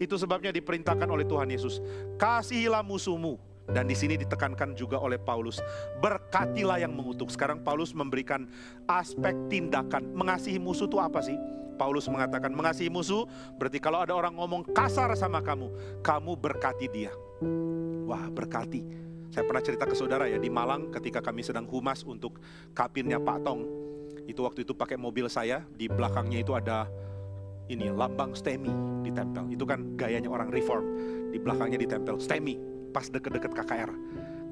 Itu sebabnya diperintahkan oleh Tuhan Yesus, kasihilah musuhmu. Dan di sini ditekankan juga oleh Paulus, berkatilah yang mengutuk. Sekarang Paulus memberikan aspek tindakan. Mengasihi musuh itu apa sih? Paulus mengatakan mengasihi musuh berarti kalau ada orang ngomong kasar sama kamu, kamu berkati dia. Wah, berkati. Saya pernah cerita ke saudara ya di Malang ketika kami sedang humas untuk kapinnya Pak Tong. Itu waktu itu pakai mobil saya, di belakangnya itu ada ini lambang STEMI ditempel. Itu kan gayanya orang reform. Di belakangnya ditempel STEMI pas deket-deket KKR.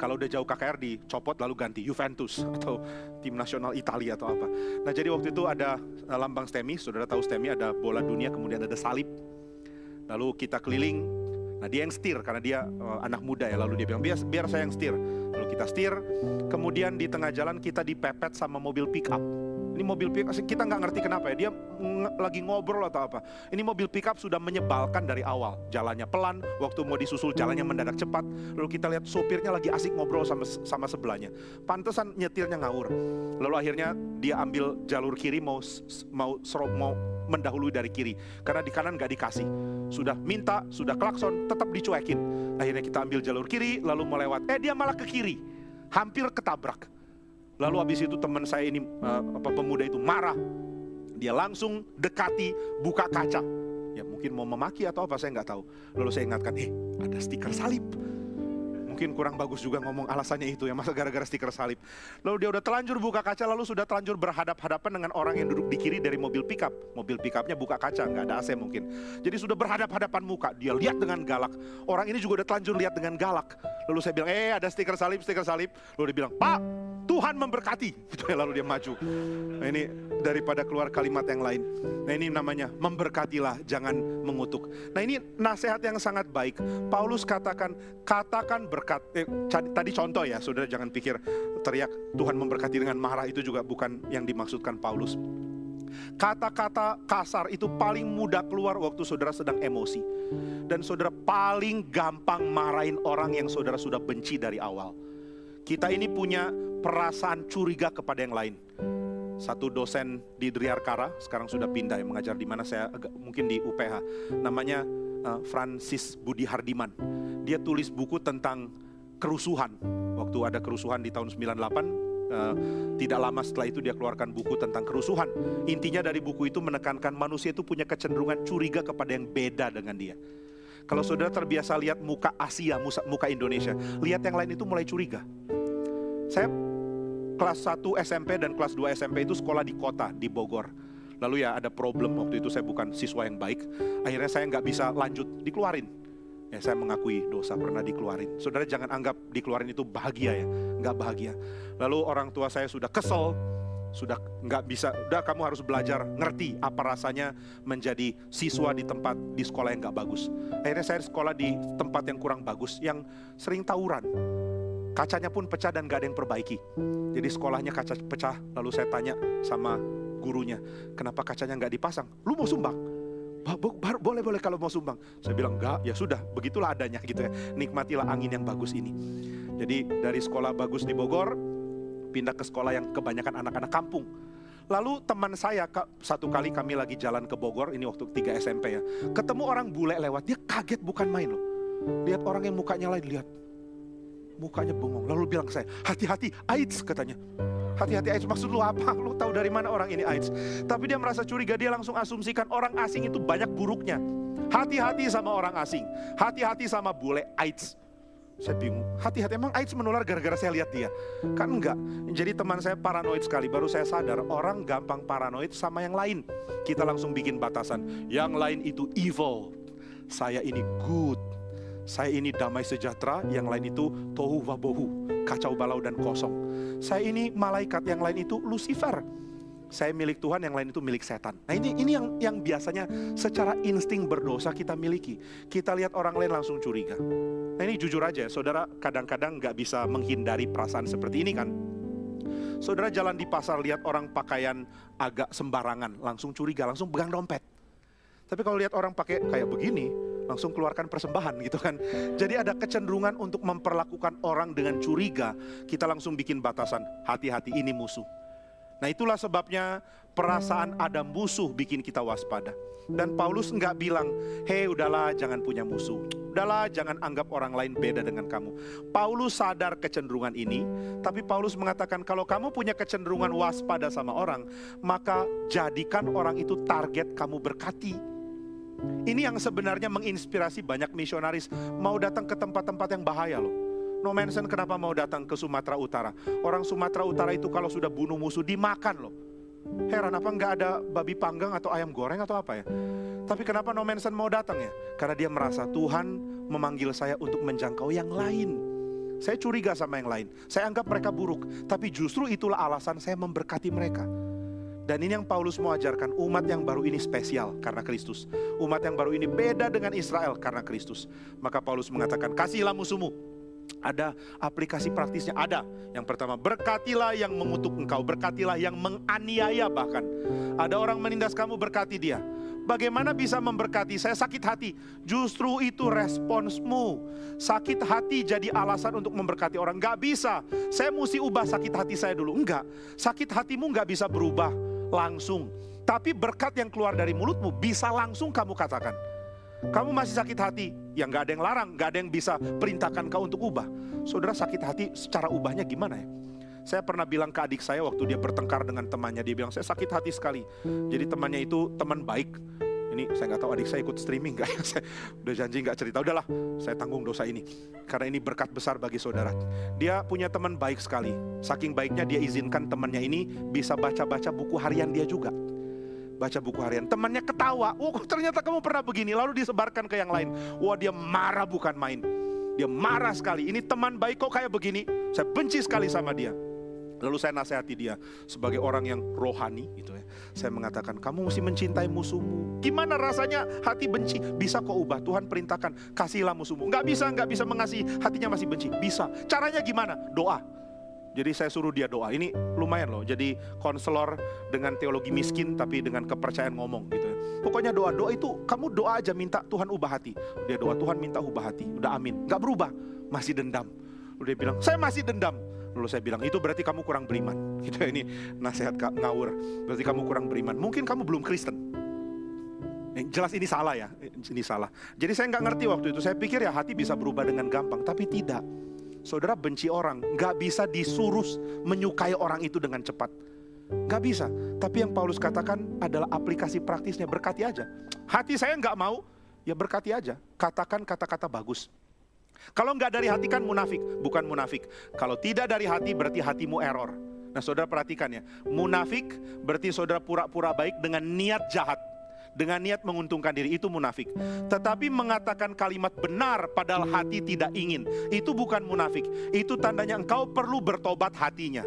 Kalau udah jauh KKR dicopot lalu ganti Juventus (laughs) atau tim nasional Italia atau apa. Nah jadi waktu itu ada eh, lambang STEMI, saudara tahu STEMI ada bola dunia kemudian ada salib. Lalu kita keliling, nah dia yang setir karena dia uh, anak muda ya. Lalu dia bilang biar, biar saya yang setir. Lalu kita setir, kemudian di tengah jalan kita dipepet sama mobil pick up ini mobil pick up, kita nggak ngerti kenapa ya, dia lagi ngobrol atau apa. Ini mobil pick up sudah menyebalkan dari awal. Jalannya pelan, waktu mau disusul jalannya mendadak cepat. Lalu kita lihat sopirnya lagi asik ngobrol sama sama sebelahnya. Pantesan nyetirnya ngawur. Lalu akhirnya dia ambil jalur kiri mau mau serop mau mendahului dari kiri karena di kanan nggak dikasih. sudah minta, sudah klakson, tetap dicuekin. Akhirnya kita ambil jalur kiri, lalu melewat. Eh dia malah ke kiri, hampir ketabrak. Lalu habis itu teman saya ini, uh, apa pemuda itu marah. Dia langsung dekati, buka kaca. Ya mungkin mau memaki atau apa saya nggak tahu. Lalu saya ingatkan, eh ada stiker salib mungkin kurang bagus juga ngomong alasannya itu ya, masa gara-gara stiker salib. Lalu dia udah telanjur buka kaca, lalu sudah telanjur berhadap-hadapan dengan orang yang duduk di kiri dari mobil pickup. Mobil pickupnya buka kaca, nggak ada AC mungkin. Jadi sudah berhadap-hadapan muka, dia lihat dengan galak. Orang ini juga udah telanjur lihat dengan galak. Lalu saya bilang, eh ada stiker salib, stiker salib. Lalu dia bilang, Pak, Tuhan memberkati. (laughs) Gitu ya, lalu dia maju. Nah ini daripada keluar kalimat yang lain. Nah ini namanya memberkatilah, jangan mengutuk. Nah ini nasihat yang sangat baik. Paulus katakan, katakan berkat berkat. Tadi contoh ya, saudara jangan pikir teriak Tuhan memberkati dengan marah itu juga bukan yang dimaksudkan Paulus. Kata-kata kasar itu paling mudah keluar waktu saudara sedang emosi. Dan saudara paling gampang marahin orang yang saudara sudah benci dari awal. Kita ini punya perasaan curiga kepada yang lain. Satu dosen di Driarkara, sekarang sudah pindah yang mengajar di mana saya agak, mungkin di UPH. Namanya uh, Francis Budi Hardiman. Dia tulis buku tentang kerusuhan. Waktu ada kerusuhan di tahun 98, uh, eh, tidak lama setelah itu dia keluarkan buku tentang kerusuhan. Intinya dari buku itu menekankan manusia itu punya kecenderungan curiga kepada yang beda dengan dia. Kalau saudara terbiasa lihat muka Asia, muka Indonesia, lihat yang lain itu mulai curiga. Saya kelas 1 SMP dan kelas 2 SMP itu sekolah di kota, di Bogor. Lalu ya ada problem waktu itu saya bukan siswa yang baik. Akhirnya saya nggak bisa lanjut, dikeluarin Ya saya mengakui dosa pernah dikeluarin. Saudara jangan anggap dikeluarin itu bahagia ya, nggak bahagia. Lalu orang tua saya sudah kesel, sudah nggak bisa, udah kamu harus belajar ngerti apa rasanya menjadi siswa di tempat di sekolah yang nggak bagus. Akhirnya saya sekolah di tempat yang kurang bagus, yang sering tawuran. Kacanya pun pecah dan nggak ada yang perbaiki. Jadi sekolahnya kaca pecah, lalu saya tanya sama gurunya, kenapa kacanya nggak dipasang? Lu mau sumbang? boleh boleh kalau mau sumbang. Saya bilang enggak, ya sudah, begitulah adanya gitu ya. Nikmatilah angin yang bagus ini. Jadi dari sekolah bagus di Bogor pindah ke sekolah yang kebanyakan anak-anak kampung. Lalu teman saya satu kali kami lagi jalan ke Bogor, ini waktu 3 SMP ya. Ketemu orang bule lewat, dia kaget bukan main loh. Lihat orang yang mukanya lain, lihat. Mukanya bengong. Lalu bilang ke saya, hati-hati AIDS katanya. Hati-hati AIDS maksud lu apa? Lu tahu dari mana orang ini AIDS? Tapi dia merasa curiga, dia langsung asumsikan orang asing itu banyak buruknya. Hati-hati sama orang asing. Hati-hati sama bule AIDS. Saya bingung, hati-hati emang AIDS menular gara-gara saya lihat dia? Kan enggak. Jadi teman saya paranoid sekali, baru saya sadar orang gampang paranoid sama yang lain. Kita langsung bikin batasan. Yang lain itu evil. Saya ini good. Saya ini damai sejahtera, yang lain itu tohu wabohu, kacau balau dan kosong. Saya ini malaikat, yang lain itu Lucifer. Saya milik Tuhan, yang lain itu milik setan. Nah ini ini yang yang biasanya secara insting berdosa kita miliki. Kita lihat orang lain langsung curiga. Nah ini jujur aja, saudara kadang-kadang nggak bisa menghindari perasaan seperti ini kan. Saudara jalan di pasar lihat orang pakaian agak sembarangan, langsung curiga, langsung pegang dompet. Tapi kalau lihat orang pakai kayak begini, langsung keluarkan persembahan gitu kan. Jadi ada kecenderungan untuk memperlakukan orang dengan curiga, kita langsung bikin batasan, hati-hati ini musuh. Nah itulah sebabnya perasaan ada musuh bikin kita waspada. Dan Paulus nggak bilang, hei udahlah jangan punya musuh. Udahlah jangan anggap orang lain beda dengan kamu. Paulus sadar kecenderungan ini, tapi Paulus mengatakan kalau kamu punya kecenderungan waspada sama orang, maka jadikan orang itu target kamu berkati. Ini yang sebenarnya menginspirasi banyak misionaris mau datang ke tempat-tempat yang bahaya loh. No mention kenapa mau datang ke Sumatera Utara. Orang Sumatera Utara itu kalau sudah bunuh musuh dimakan loh. Heran apa nggak ada babi panggang atau ayam goreng atau apa ya? Tapi kenapa no mention mau datang ya? Karena dia merasa Tuhan memanggil saya untuk menjangkau yang lain. Saya curiga sama yang lain. Saya anggap mereka buruk. Tapi justru itulah alasan saya memberkati mereka. Dan ini yang Paulus mau ajarkan, umat yang baru ini spesial karena Kristus. Umat yang baru ini beda dengan Israel karena Kristus. Maka Paulus mengatakan, kasihlah musuhmu. Ada aplikasi praktisnya, ada. Yang pertama, berkatilah yang mengutuk engkau, berkatilah yang menganiaya bahkan. Ada orang menindas kamu, berkati dia. Bagaimana bisa memberkati? Saya sakit hati. Justru itu responsmu. Sakit hati jadi alasan untuk memberkati orang. Gak bisa. Saya mesti ubah sakit hati saya dulu. Enggak. Sakit hatimu gak bisa berubah langsung. Tapi berkat yang keluar dari mulutmu bisa langsung kamu katakan. Kamu masih sakit hati, ya nggak ada yang larang, nggak ada yang bisa perintahkan kau untuk ubah. Saudara sakit hati secara ubahnya gimana ya? Saya pernah bilang ke adik saya waktu dia bertengkar dengan temannya, dia bilang saya sakit hati sekali. Jadi temannya itu teman baik, ini saya nggak tahu adik saya ikut streaming nggak ya (laughs) saya udah janji nggak cerita udahlah saya tanggung dosa ini karena ini berkat besar bagi saudara dia punya teman baik sekali saking baiknya dia izinkan temannya ini bisa baca-baca buku harian dia juga baca buku harian. Temannya ketawa, oh ternyata kamu pernah begini. Lalu disebarkan ke yang lain. Wah dia marah bukan main. Dia marah sekali. Ini teman baik kok kayak begini. Saya benci sekali sama dia. Lalu saya nasihati dia sebagai orang yang rohani gitu ya. Saya mengatakan kamu mesti mencintai musuhmu. Gimana rasanya hati benci? Bisa kok ubah. Tuhan perintahkan kasihlah musuhmu. Enggak bisa, enggak bisa mengasihi hatinya masih benci. Bisa. Caranya gimana? Doa. Jadi saya suruh dia doa. Ini lumayan loh. Jadi konselor dengan teologi miskin tapi dengan kepercayaan ngomong gitu ya. Pokoknya doa doa itu kamu doa aja minta Tuhan ubah hati. Dia doa Tuhan minta ubah hati. Udah amin. Gak berubah. Masih dendam. Dia bilang saya masih dendam. Lalu saya bilang itu berarti kamu kurang beriman. Ya, (laughs) ini nasihat kak ngawur. Berarti kamu kurang beriman. Mungkin kamu belum Kristen. Eh, jelas ini salah ya. Ini salah. Jadi saya nggak ngerti waktu itu. Saya pikir ya hati bisa berubah dengan gampang. Tapi tidak. Saudara benci orang, nggak bisa disuruh menyukai orang itu dengan cepat. Nggak bisa. Tapi yang Paulus katakan adalah aplikasi praktisnya, berkati aja. Hati saya nggak mau, ya berkati aja. Katakan kata-kata bagus. Kalau nggak dari hati kan munafik, bukan munafik. Kalau tidak dari hati berarti hatimu error. Nah saudara perhatikan ya, munafik berarti saudara pura-pura baik dengan niat jahat dengan niat menguntungkan diri itu munafik. Tetapi mengatakan kalimat benar padahal hati tidak ingin, itu bukan munafik. Itu tandanya engkau perlu bertobat hatinya.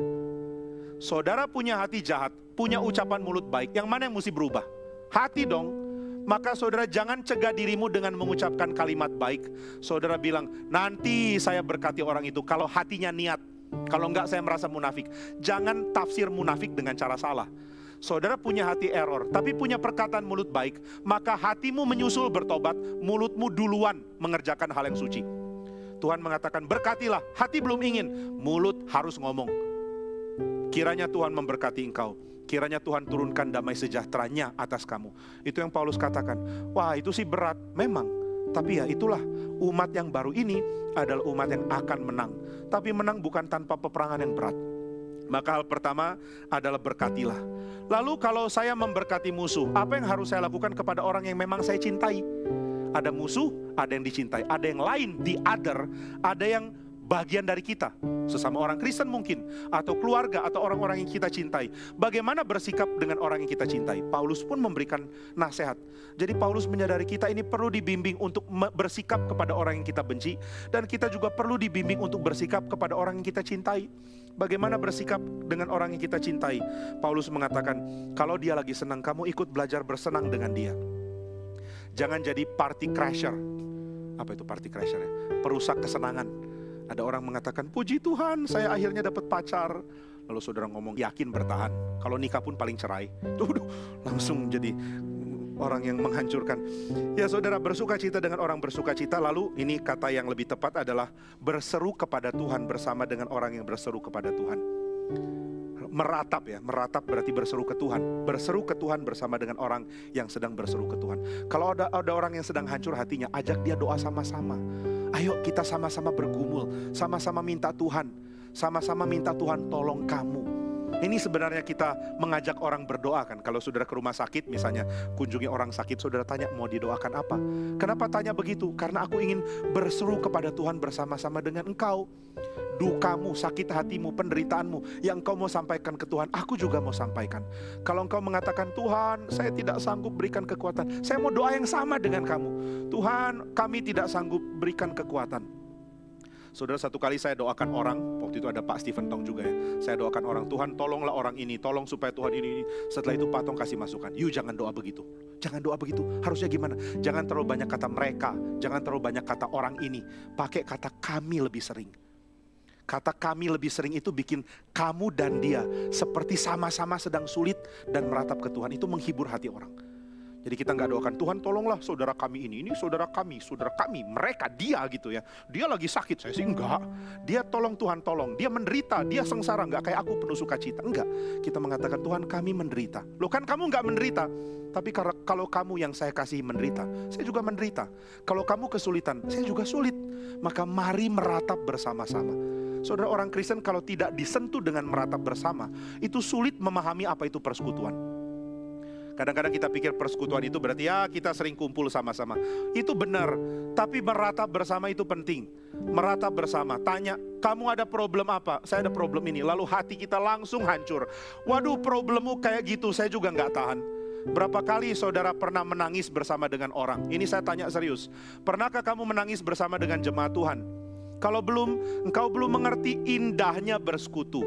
Saudara punya hati jahat, punya ucapan mulut baik, yang mana yang mesti berubah? Hati dong. Maka saudara jangan cegah dirimu dengan mengucapkan kalimat baik. Saudara bilang, nanti saya berkati orang itu kalau hatinya niat. Kalau enggak saya merasa munafik. Jangan tafsir munafik dengan cara salah saudara punya hati error, tapi punya perkataan mulut baik, maka hatimu menyusul bertobat, mulutmu duluan mengerjakan hal yang suci. Tuhan mengatakan, berkatilah, hati belum ingin, mulut harus ngomong. Kiranya Tuhan memberkati engkau. Kiranya Tuhan turunkan damai sejahteranya atas kamu. Itu yang Paulus katakan. Wah itu sih berat, memang. Tapi ya itulah umat yang baru ini adalah umat yang akan menang. Tapi menang bukan tanpa peperangan yang berat maka hal pertama adalah berkatilah. Lalu kalau saya memberkati musuh, apa yang harus saya lakukan kepada orang yang memang saya cintai? Ada musuh, ada yang dicintai, ada yang lain, di other, ada yang bagian dari kita, sesama orang Kristen mungkin, atau keluarga, atau orang-orang yang kita cintai. Bagaimana bersikap dengan orang yang kita cintai? Paulus pun memberikan nasihat. Jadi Paulus menyadari kita ini perlu dibimbing untuk bersikap kepada orang yang kita benci, dan kita juga perlu dibimbing untuk bersikap kepada orang yang kita cintai. Bagaimana bersikap dengan orang yang kita cintai? Paulus mengatakan, kalau dia lagi senang, kamu ikut belajar bersenang dengan dia. Jangan jadi party crasher. Apa itu party crasher ya? Perusak kesenangan ada orang mengatakan, puji Tuhan saya akhirnya dapat pacar. Lalu saudara ngomong, yakin bertahan. Kalau nikah pun paling cerai. Tuh, langsung jadi orang yang menghancurkan. Ya saudara bersuka cita dengan orang bersuka cita. Lalu ini kata yang lebih tepat adalah berseru kepada Tuhan bersama dengan orang yang berseru kepada Tuhan. Meratap ya, meratap berarti berseru ke Tuhan. Berseru ke Tuhan bersama dengan orang yang sedang berseru ke Tuhan. Kalau ada, ada orang yang sedang hancur hatinya, ajak dia doa sama-sama. Ayo kita sama-sama bergumul, sama-sama minta Tuhan, sama-sama minta Tuhan tolong kamu. Ini sebenarnya kita mengajak orang berdoa kan. Kalau saudara ke rumah sakit misalnya kunjungi orang sakit, saudara tanya mau didoakan apa? Kenapa tanya begitu? Karena aku ingin berseru kepada Tuhan bersama-sama dengan engkau dukamu, sakit hatimu, penderitaanmu yang engkau mau sampaikan ke Tuhan, aku juga mau sampaikan. Kalau engkau mengatakan, Tuhan, saya tidak sanggup berikan kekuatan, saya mau doa yang sama dengan kamu. Tuhan, kami tidak sanggup berikan kekuatan. Saudara satu kali saya doakan orang, waktu itu ada Pak Stephen Tong juga ya. Saya doakan orang, Tuhan tolonglah orang ini, tolong supaya Tuhan ini, ini. Setelah itu Pak Tong kasih masukan, yuk jangan doa begitu. Jangan doa begitu, harusnya gimana? Jangan terlalu banyak kata mereka, jangan terlalu banyak kata orang ini. Pakai kata kami lebih sering. Kata kami lebih sering itu bikin kamu dan dia seperti sama-sama sedang sulit dan meratap ke Tuhan. Itu menghibur hati orang. Jadi kita nggak doakan Tuhan tolonglah saudara kami ini, ini saudara kami, saudara kami, mereka dia gitu ya. Dia lagi sakit, saya sih enggak. Dia tolong Tuhan tolong, dia menderita, dia sengsara nggak kayak aku penuh sukacita. Enggak. Kita mengatakan Tuhan kami menderita. Loh kan kamu nggak menderita, tapi kalau kamu yang saya kasih menderita, saya juga menderita. Kalau kamu kesulitan, saya juga sulit. Maka mari meratap bersama-sama. Saudara orang Kristen kalau tidak disentuh dengan meratap bersama, itu sulit memahami apa itu persekutuan. Kadang-kadang kita pikir persekutuan itu berarti ya kita sering kumpul sama-sama. Itu benar, tapi meratap bersama itu penting. Meratap bersama, tanya, kamu ada problem apa? Saya ada problem ini. Lalu hati kita langsung hancur. Waduh problemmu kayak gitu, saya juga nggak tahan. Berapa kali saudara pernah menangis bersama dengan orang? Ini saya tanya serius. Pernahkah kamu menangis bersama dengan jemaat Tuhan? Kalau belum, engkau belum mengerti indahnya bersekutu.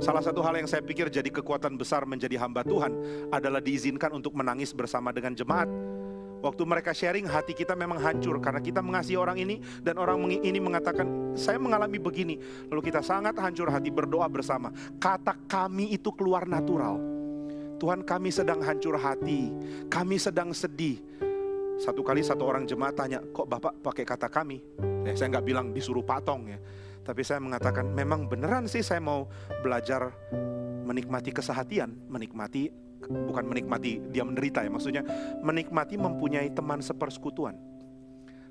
Salah satu hal yang saya pikir jadi kekuatan besar menjadi hamba Tuhan adalah diizinkan untuk menangis bersama dengan jemaat. Waktu mereka sharing, hati kita memang hancur karena kita mengasihi orang ini dan orang ini mengatakan, saya mengalami begini. Lalu kita sangat hancur hati berdoa bersama. Kata kami itu keluar natural. Tuhan kami sedang hancur hati, kami sedang sedih. Satu kali satu orang jemaat tanya, kok Bapak pakai kata kami? Ya, saya nggak bilang disuruh patong ya. Tapi saya mengatakan memang beneran sih saya mau belajar menikmati kesehatian, menikmati bukan menikmati dia menderita ya, maksudnya menikmati mempunyai teman sepersekutuan.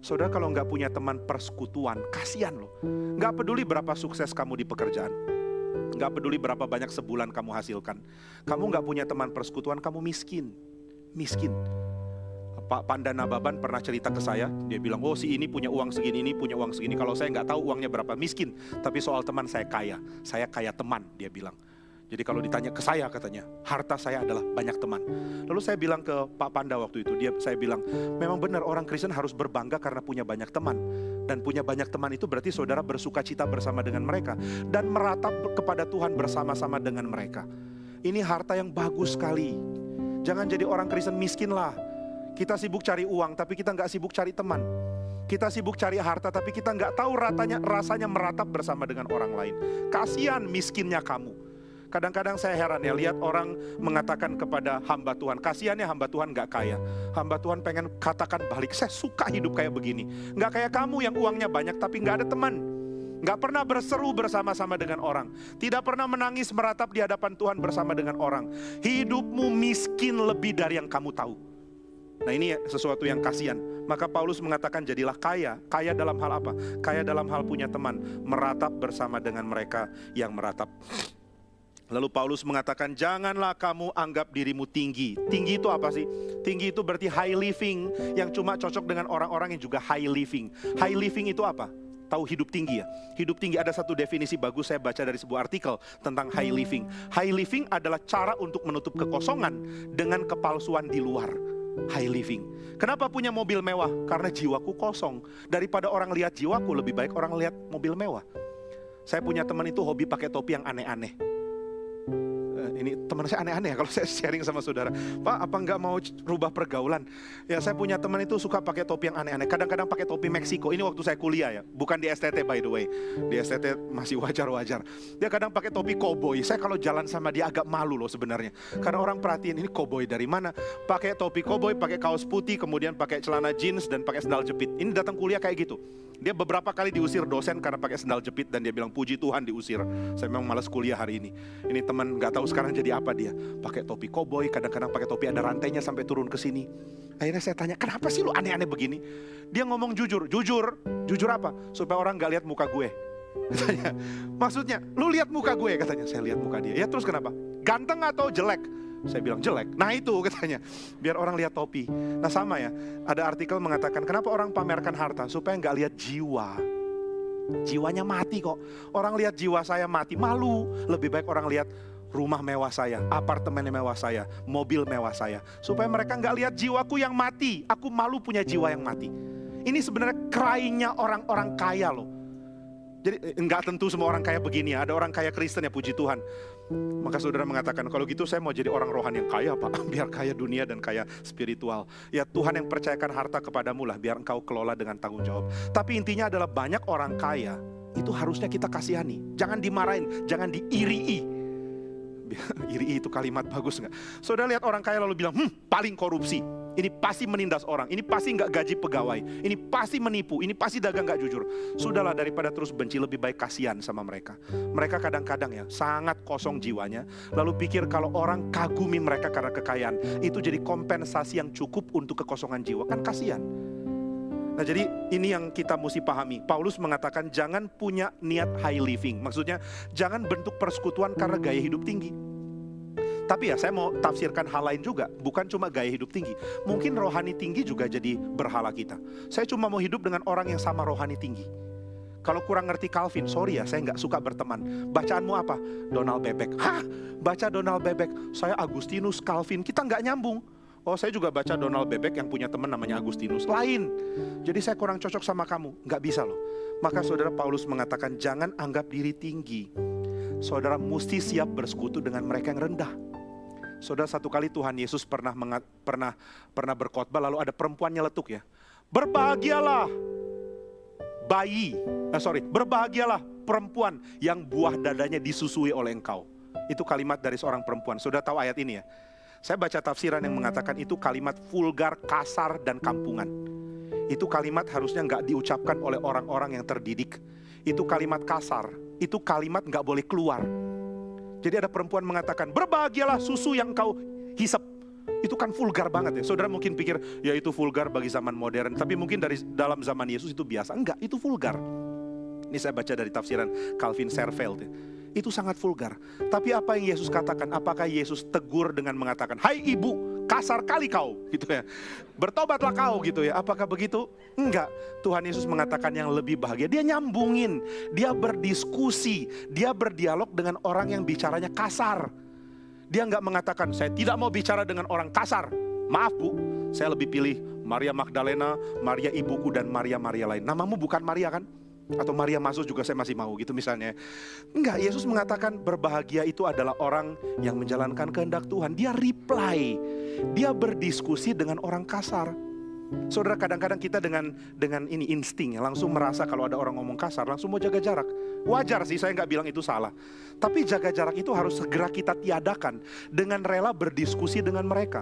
Saudara kalau nggak punya teman persekutuan, kasihan loh. Nggak peduli berapa sukses kamu di pekerjaan, nggak peduli berapa banyak sebulan kamu hasilkan. Kamu nggak punya teman persekutuan, kamu miskin, miskin. Pak Pandana Baban pernah cerita ke saya, dia bilang, oh si ini punya uang segini, ini punya uang segini. Kalau saya nggak tahu uangnya berapa, miskin. Tapi soal teman saya kaya, saya kaya teman, dia bilang. Jadi kalau ditanya ke saya katanya, harta saya adalah banyak teman. Lalu saya bilang ke Pak Panda waktu itu, dia saya bilang, memang benar orang Kristen harus berbangga karena punya banyak teman. Dan punya banyak teman itu berarti saudara bersuka cita bersama dengan mereka. Dan meratap kepada Tuhan bersama-sama dengan mereka. Ini harta yang bagus sekali. Jangan jadi orang Kristen miskin lah kita sibuk cari uang, tapi kita nggak sibuk cari teman. Kita sibuk cari harta, tapi kita nggak tahu ratanya, rasanya meratap bersama dengan orang lain. Kasihan miskinnya kamu. Kadang-kadang saya heran ya, lihat orang mengatakan kepada hamba Tuhan, kasihan ya hamba Tuhan nggak kaya. Hamba Tuhan pengen katakan balik, saya suka hidup kayak begini. Nggak kayak kamu yang uangnya banyak tapi nggak ada teman. Nggak pernah berseru bersama-sama dengan orang. Tidak pernah menangis meratap di hadapan Tuhan bersama dengan orang. Hidupmu miskin lebih dari yang kamu tahu. Nah ini sesuatu yang kasihan. Maka Paulus mengatakan jadilah kaya. Kaya dalam hal apa? Kaya dalam hal punya teman. Meratap bersama dengan mereka yang meratap. Lalu Paulus mengatakan janganlah kamu anggap dirimu tinggi. Tinggi itu apa sih? Tinggi itu berarti high living yang cuma cocok dengan orang-orang yang juga high living. High living itu apa? Tahu hidup tinggi ya? Hidup tinggi ada satu definisi bagus saya baca dari sebuah artikel tentang high living. High living adalah cara untuk menutup kekosongan dengan kepalsuan di luar high living. Kenapa punya mobil mewah? Karena jiwaku kosong. Daripada orang lihat jiwaku, lebih baik orang lihat mobil mewah. Saya punya teman itu hobi pakai topi yang aneh-aneh ini teman saya aneh-aneh ya (laughs) kalau saya sharing sama saudara. Pak, apa nggak mau rubah pergaulan? Ya saya punya teman itu suka pakai topi yang aneh-aneh. Kadang-kadang pakai topi Meksiko. Ini waktu saya kuliah ya, bukan di STT by the way. Di STT masih (laughs) wajar-wajar. Dia kadang pakai topi koboi. Saya kalau jalan sama dia agak malu loh sebenarnya. Karena orang perhatiin ini koboi dari mana? Pakai topi koboi, pakai kaos putih, kemudian pakai celana jeans dan pakai sandal jepit. Ini datang kuliah kayak gitu. Dia beberapa kali diusir dosen karena pakai sandal jepit dan dia bilang puji Tuhan diusir. Saya memang malas kuliah hari ini. Ini teman nggak tahu sekarang jadi apa dia. Pakai topi koboi, kadang-kadang pakai topi ada rantainya sampai turun ke sini. Akhirnya saya tanya, kenapa sih lu aneh-aneh begini? Dia ngomong jujur, jujur, jujur apa? Supaya orang nggak lihat muka gue. (laughs) Katanya, maksudnya, lu lihat muka gue katanya. Saya lihat muka dia. Ya terus kenapa? Ganteng atau jelek? Saya bilang jelek. Nah itu (laughs) katanya, biar orang lihat topi. Nah sama ya, ada artikel mengatakan kenapa orang pamerkan harta supaya nggak lihat jiwa. Jiwanya mati kok. Orang lihat jiwa saya mati, malu. Lebih baik orang lihat rumah mewah saya, apartemen mewah saya, mobil mewah saya. Supaya mereka nggak lihat jiwaku yang mati. Aku malu punya jiwa yang mati. Ini sebenarnya krainya orang-orang kaya loh. Jadi enggak tentu semua orang kaya begini ya. Ada orang kaya Kristen ya puji Tuhan. Maka saudara mengatakan, kalau gitu saya mau jadi orang rohani yang kaya Pak, (laughs) biar kaya dunia dan kaya spiritual. Ya Tuhan yang percayakan harta kepadamu lah, biar engkau kelola dengan tanggung jawab. Tapi intinya adalah banyak orang kaya, itu harusnya kita kasihani. Jangan dimarahin, jangan diirii. (laughs) iri itu kalimat bagus nggak? Saudara lihat orang kaya lalu bilang, hmm, paling korupsi. Ini pasti menindas orang, ini pasti nggak gaji pegawai, ini pasti menipu, ini pasti dagang nggak jujur. Sudahlah daripada terus benci lebih baik kasihan sama mereka. Mereka kadang-kadang ya sangat kosong jiwanya, lalu pikir kalau orang kagumi mereka karena kekayaan, itu jadi kompensasi yang cukup untuk kekosongan jiwa. Kan kasihan. Nah jadi ini yang kita mesti pahami. Paulus mengatakan jangan punya niat high living. Maksudnya jangan bentuk persekutuan karena gaya hidup tinggi. Tapi ya saya mau tafsirkan hal lain juga, bukan cuma gaya hidup tinggi. Mungkin rohani tinggi juga jadi berhala kita. Saya cuma mau hidup dengan orang yang sama rohani tinggi. Kalau kurang ngerti Calvin, sorry ya, saya nggak suka berteman. Bacaanmu apa? Donald Bebek. Hah? Baca Donald Bebek. Saya Agustinus Calvin. Kita nggak nyambung. Oh saya juga baca Donald Bebek yang punya teman namanya Agustinus. Lain. Jadi saya kurang cocok sama kamu. Nggak bisa loh. Maka saudara Paulus mengatakan jangan anggap diri tinggi. Saudara mesti siap bersekutu dengan mereka yang rendah. Saudara satu kali Tuhan Yesus pernah mengat, pernah pernah berkhotbah lalu ada perempuan nyeletuk ya. Berbahagialah bayi, eh, sorry, berbahagialah perempuan yang buah dadanya disusui oleh engkau. Itu kalimat dari seorang perempuan. Sudah tahu ayat ini ya? Saya baca tafsiran yang mengatakan itu kalimat vulgar, kasar, dan kampungan. Itu kalimat harusnya nggak diucapkan oleh orang-orang yang terdidik. Itu kalimat kasar, itu kalimat nggak boleh keluar jadi ada perempuan mengatakan, berbahagialah susu yang kau hisap. Itu kan vulgar banget ya. Saudara mungkin pikir, ya itu vulgar bagi zaman modern. Tapi mungkin dari dalam zaman Yesus itu biasa. Enggak, itu vulgar. Ini saya baca dari tafsiran Calvin Serveld ya itu sangat vulgar. Tapi apa yang Yesus katakan? Apakah Yesus tegur dengan mengatakan, "Hai ibu, kasar kali kau," gitu ya. Bertobatlah kau gitu ya. Apakah begitu? Enggak. Tuhan Yesus mengatakan yang lebih bahagia. Dia nyambungin, dia berdiskusi, dia berdialog dengan orang yang bicaranya kasar. Dia enggak mengatakan, "Saya tidak mau bicara dengan orang kasar." Maaf, Bu. Saya lebih pilih Maria Magdalena, Maria ibuku dan Maria-Maria lain. Namamu bukan Maria kan? Atau Maria masuk juga saya masih mau gitu misalnya. Enggak, Yesus mengatakan berbahagia itu adalah orang yang menjalankan kehendak Tuhan. Dia reply, dia berdiskusi dengan orang kasar. Saudara kadang-kadang kita dengan dengan ini insting ya, langsung merasa kalau ada orang ngomong kasar langsung mau jaga jarak. Wajar sih saya nggak bilang itu salah. Tapi jaga jarak itu harus segera kita tiadakan dengan rela berdiskusi dengan mereka.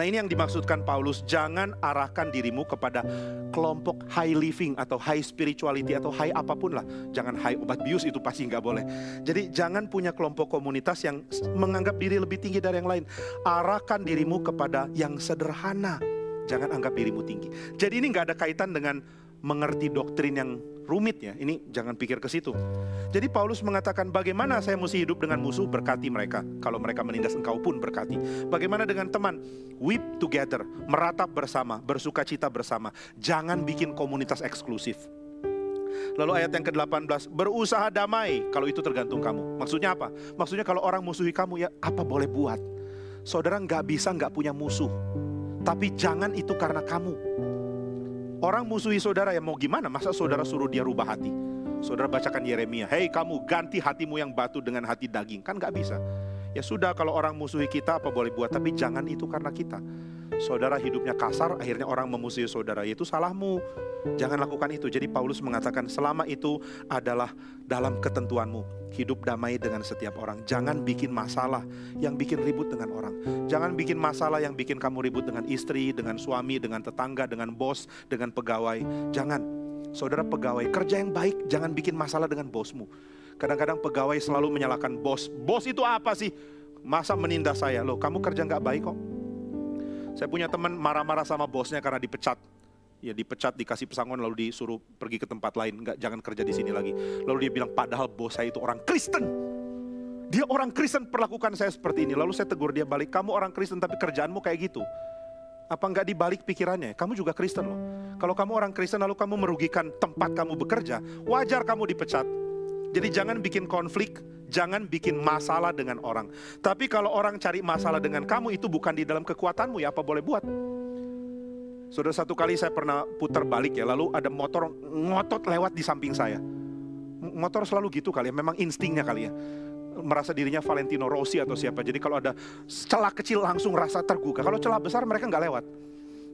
Nah ini yang dimaksudkan Paulus, jangan arahkan dirimu kepada kelompok high living atau high spirituality atau high apa pun lah. Jangan high obat bius itu pasti nggak boleh. Jadi jangan punya kelompok komunitas yang menganggap diri lebih tinggi dari yang lain. Arahkan dirimu kepada yang sederhana. Jangan anggap dirimu tinggi. Jadi ini nggak ada kaitan dengan mengerti doktrin yang rumit ya. Ini jangan pikir ke situ. Jadi Paulus mengatakan bagaimana saya mesti hidup dengan musuh berkati mereka. Kalau mereka menindas engkau pun berkati. Bagaimana dengan teman? Weep together, meratap bersama, bersuka cita bersama. Jangan bikin komunitas eksklusif. Lalu ayat yang ke-18, berusaha damai kalau itu tergantung kamu. Maksudnya apa? Maksudnya kalau orang musuhi kamu ya apa boleh buat. Saudara nggak bisa nggak punya musuh. Tapi jangan itu karena kamu. Orang musuhi saudara ya mau gimana? Masa saudara suruh dia rubah hati? Saudara bacakan Yeremia, hei kamu ganti hatimu yang batu dengan hati daging. Kan gak bisa. Ya sudah kalau orang musuhi kita apa boleh buat, tapi jangan itu karena kita. Saudara hidupnya kasar, akhirnya orang memusuhi saudara, itu salahmu. Jangan lakukan itu. Jadi Paulus mengatakan selama itu adalah dalam ketentuanmu. Hidup damai dengan setiap orang. Jangan bikin masalah yang bikin ribut dengan orang. Jangan bikin masalah yang bikin kamu ribut dengan istri, dengan suami, dengan tetangga, dengan bos, dengan pegawai. Jangan. Saudara pegawai, kerja yang baik, jangan bikin masalah dengan bosmu. Kadang-kadang pegawai selalu menyalahkan bos. Bos itu apa sih? Masa menindas saya? Loh, kamu kerja nggak baik kok. Saya punya teman marah-marah sama bosnya karena dipecat ya dipecat, dikasih pesangon lalu disuruh pergi ke tempat lain, nggak jangan kerja di sini lagi. Lalu dia bilang padahal bos saya itu orang Kristen. Dia orang Kristen perlakukan saya seperti ini. Lalu saya tegur dia balik, kamu orang Kristen tapi kerjaanmu kayak gitu. Apa nggak dibalik pikirannya? Kamu juga Kristen loh. Kalau kamu orang Kristen lalu kamu merugikan tempat kamu bekerja, wajar kamu dipecat. Jadi jangan bikin konflik, jangan bikin masalah dengan orang. Tapi kalau orang cari masalah dengan kamu itu bukan di dalam kekuatanmu ya apa boleh buat. Sudah satu kali saya pernah putar balik ya, lalu ada motor ngotot lewat di samping saya. Motor selalu gitu kali ya, memang instingnya kali ya. Merasa dirinya Valentino Rossi atau siapa. Jadi kalau ada celah kecil langsung rasa tergugah. Kalau celah besar mereka nggak lewat.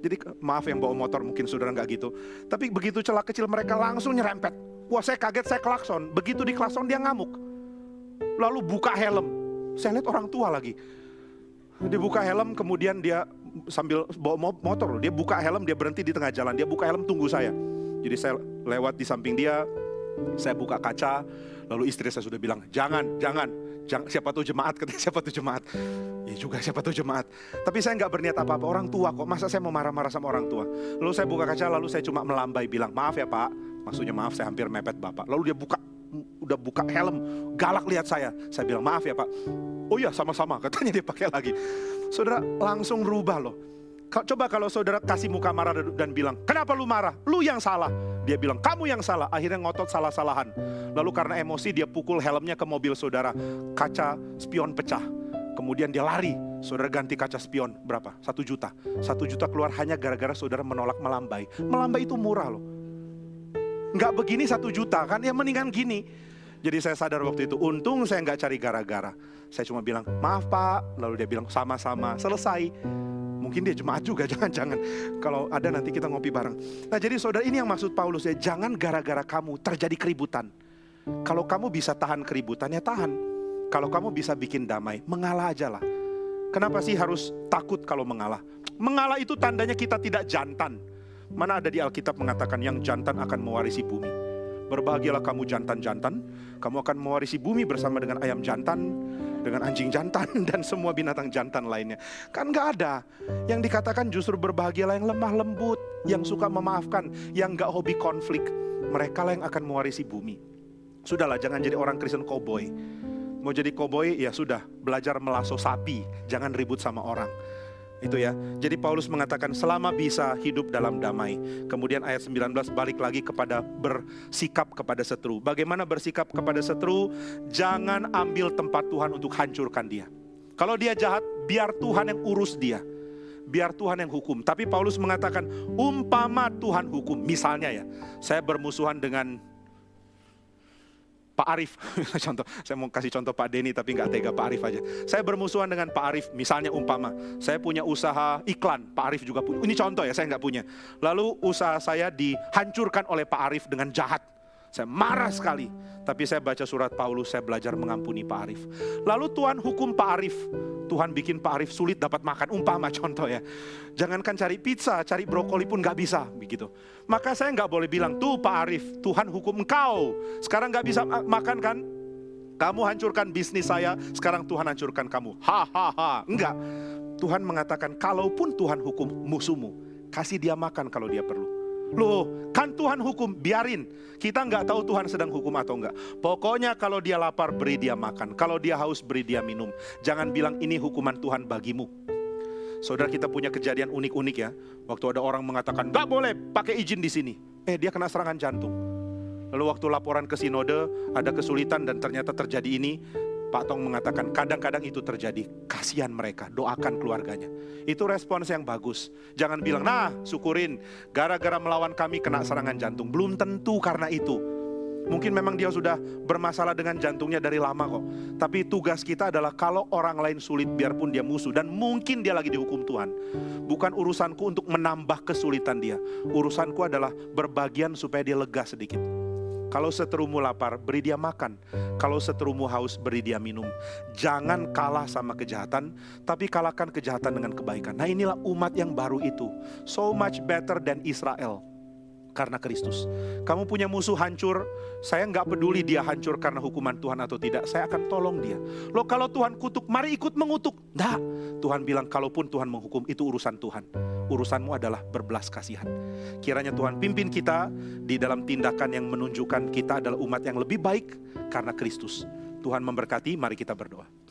Jadi maaf yang bawa motor mungkin saudara nggak gitu. Tapi begitu celah kecil mereka langsung nyerempet. Wah saya kaget saya klakson. Begitu di klakson dia ngamuk. Lalu buka helm. Saya lihat orang tua lagi. Dia buka helm, kemudian dia sambil bawa motor, dia buka helm, dia berhenti di tengah jalan, dia buka helm tunggu saya. Jadi saya lewat di samping dia, saya buka kaca, lalu istri saya sudah bilang, jangan, jangan, jangan siapa tuh jemaat, (laughs) katanya siapa tuh jemaat. Ya juga siapa tuh jemaat. Tapi saya nggak berniat apa-apa, orang tua kok, masa saya mau marah-marah sama orang tua. Lalu saya buka kaca, lalu saya cuma melambai bilang, maaf ya pak, maksudnya maaf saya hampir mepet bapak. Lalu dia buka udah buka helm, galak lihat saya. Saya bilang, maaf ya pak. Oh iya sama-sama, (laughs) katanya dia pakai lagi. Saudara langsung rubah loh. Coba kalau saudara kasih muka marah dan bilang, kenapa lu marah? Lu yang salah. Dia bilang, kamu yang salah. Akhirnya ngotot salah-salahan. Lalu karena emosi dia pukul helmnya ke mobil saudara. Kaca spion pecah. Kemudian dia lari. Saudara ganti kaca spion berapa? Satu juta. Satu juta keluar hanya gara-gara saudara menolak melambai. Melambai itu murah loh nggak begini satu juta kan, ya mendingan gini. Jadi saya sadar waktu itu, untung saya nggak cari gara-gara. Saya cuma bilang, maaf pak, lalu dia bilang sama-sama, selesai. Mungkin dia jemaat juga, (laughs) jangan-jangan. Kalau ada nanti kita ngopi bareng. Nah jadi saudara ini yang maksud Paulus ya, jangan gara-gara kamu terjadi keributan. Kalau kamu bisa tahan keributan ya tahan. Kalau kamu bisa bikin damai, mengalah aja lah. Kenapa sih harus takut kalau mengalah? Mengalah itu tandanya kita tidak jantan. Mana ada di Alkitab mengatakan yang jantan akan mewarisi bumi. Berbahagialah kamu jantan-jantan, kamu akan mewarisi bumi bersama dengan ayam jantan, dengan anjing jantan (laughs) dan semua binatang jantan lainnya. Kan gak ada. Yang dikatakan justru berbahagialah yang lemah lembut, yang suka memaafkan, yang gak hobi konflik. Mereka lah yang akan mewarisi bumi. Sudahlah, jangan jadi orang Kristen koboi. Mau jadi koboi, ya sudah, belajar melaso sapi, jangan ribut sama orang. Itu ya. Jadi Paulus mengatakan selama bisa hidup dalam damai. Kemudian ayat 19 balik lagi kepada bersikap kepada setru. Bagaimana bersikap kepada setru? Jangan ambil tempat Tuhan untuk hancurkan dia. Kalau dia jahat, biar Tuhan yang urus dia. Biar Tuhan yang hukum. Tapi Paulus mengatakan, umpama Tuhan hukum. Misalnya ya, saya bermusuhan dengan Pak Arif, (laughs) contoh, saya mau kasih contoh Pak Denny tapi nggak tega Pak Arif aja. Saya bermusuhan dengan Pak Arif, misalnya umpama, saya punya usaha iklan, Pak Arif juga punya. Ini contoh ya, saya nggak punya. Lalu usaha saya dihancurkan oleh Pak Arif dengan jahat. Saya marah sekali. Tapi saya baca surat Paulus, saya belajar mengampuni Pak Arif. Lalu Tuhan hukum Pak Arif. Tuhan bikin Pak Arif sulit dapat makan. Umpama contoh ya. Jangankan cari pizza, cari brokoli pun gak bisa. begitu. Maka saya nggak boleh bilang, tuh Pak Arif, Tuhan hukum engkau. Sekarang gak bisa makan kan? Kamu hancurkan bisnis saya, sekarang Tuhan hancurkan kamu. Hahaha, enggak. Tuhan mengatakan, kalaupun Tuhan hukum musuhmu, kasih dia makan kalau dia perlu. Loh, kan Tuhan hukum, biarin. Kita nggak tahu Tuhan sedang hukum atau enggak. Pokoknya kalau dia lapar, beri dia makan. Kalau dia haus, beri dia minum. Jangan bilang ini hukuman Tuhan bagimu. Saudara kita punya kejadian unik-unik ya. Waktu ada orang mengatakan, nggak boleh pakai izin di sini. Eh, dia kena serangan jantung. Lalu waktu laporan ke sinode, ada kesulitan dan ternyata terjadi ini. Pak Tong mengatakan kadang-kadang itu terjadi. Kasihan mereka, doakan keluarganya. Itu respons yang bagus. Jangan bilang, nah syukurin, gara-gara melawan kami kena serangan jantung. Belum tentu karena itu. Mungkin memang dia sudah bermasalah dengan jantungnya dari lama kok. Tapi tugas kita adalah kalau orang lain sulit biarpun dia musuh. Dan mungkin dia lagi dihukum Tuhan. Bukan urusanku untuk menambah kesulitan dia. Urusanku adalah berbagian supaya dia lega sedikit. Kalau seterumu lapar, beri dia makan. Kalau seterumu haus, beri dia minum. Jangan kalah sama kejahatan, tapi kalahkan kejahatan dengan kebaikan. Nah inilah umat yang baru itu. So much better than Israel karena Kristus. Kamu punya musuh hancur, saya nggak peduli dia hancur karena hukuman Tuhan atau tidak, saya akan tolong dia. Loh kalau Tuhan kutuk, mari ikut mengutuk. Nah, Tuhan bilang kalaupun Tuhan menghukum, itu urusan Tuhan. Urusanmu adalah berbelas kasihan. Kiranya Tuhan pimpin kita di dalam tindakan yang menunjukkan kita adalah umat yang lebih baik karena Kristus. Tuhan memberkati, mari kita berdoa.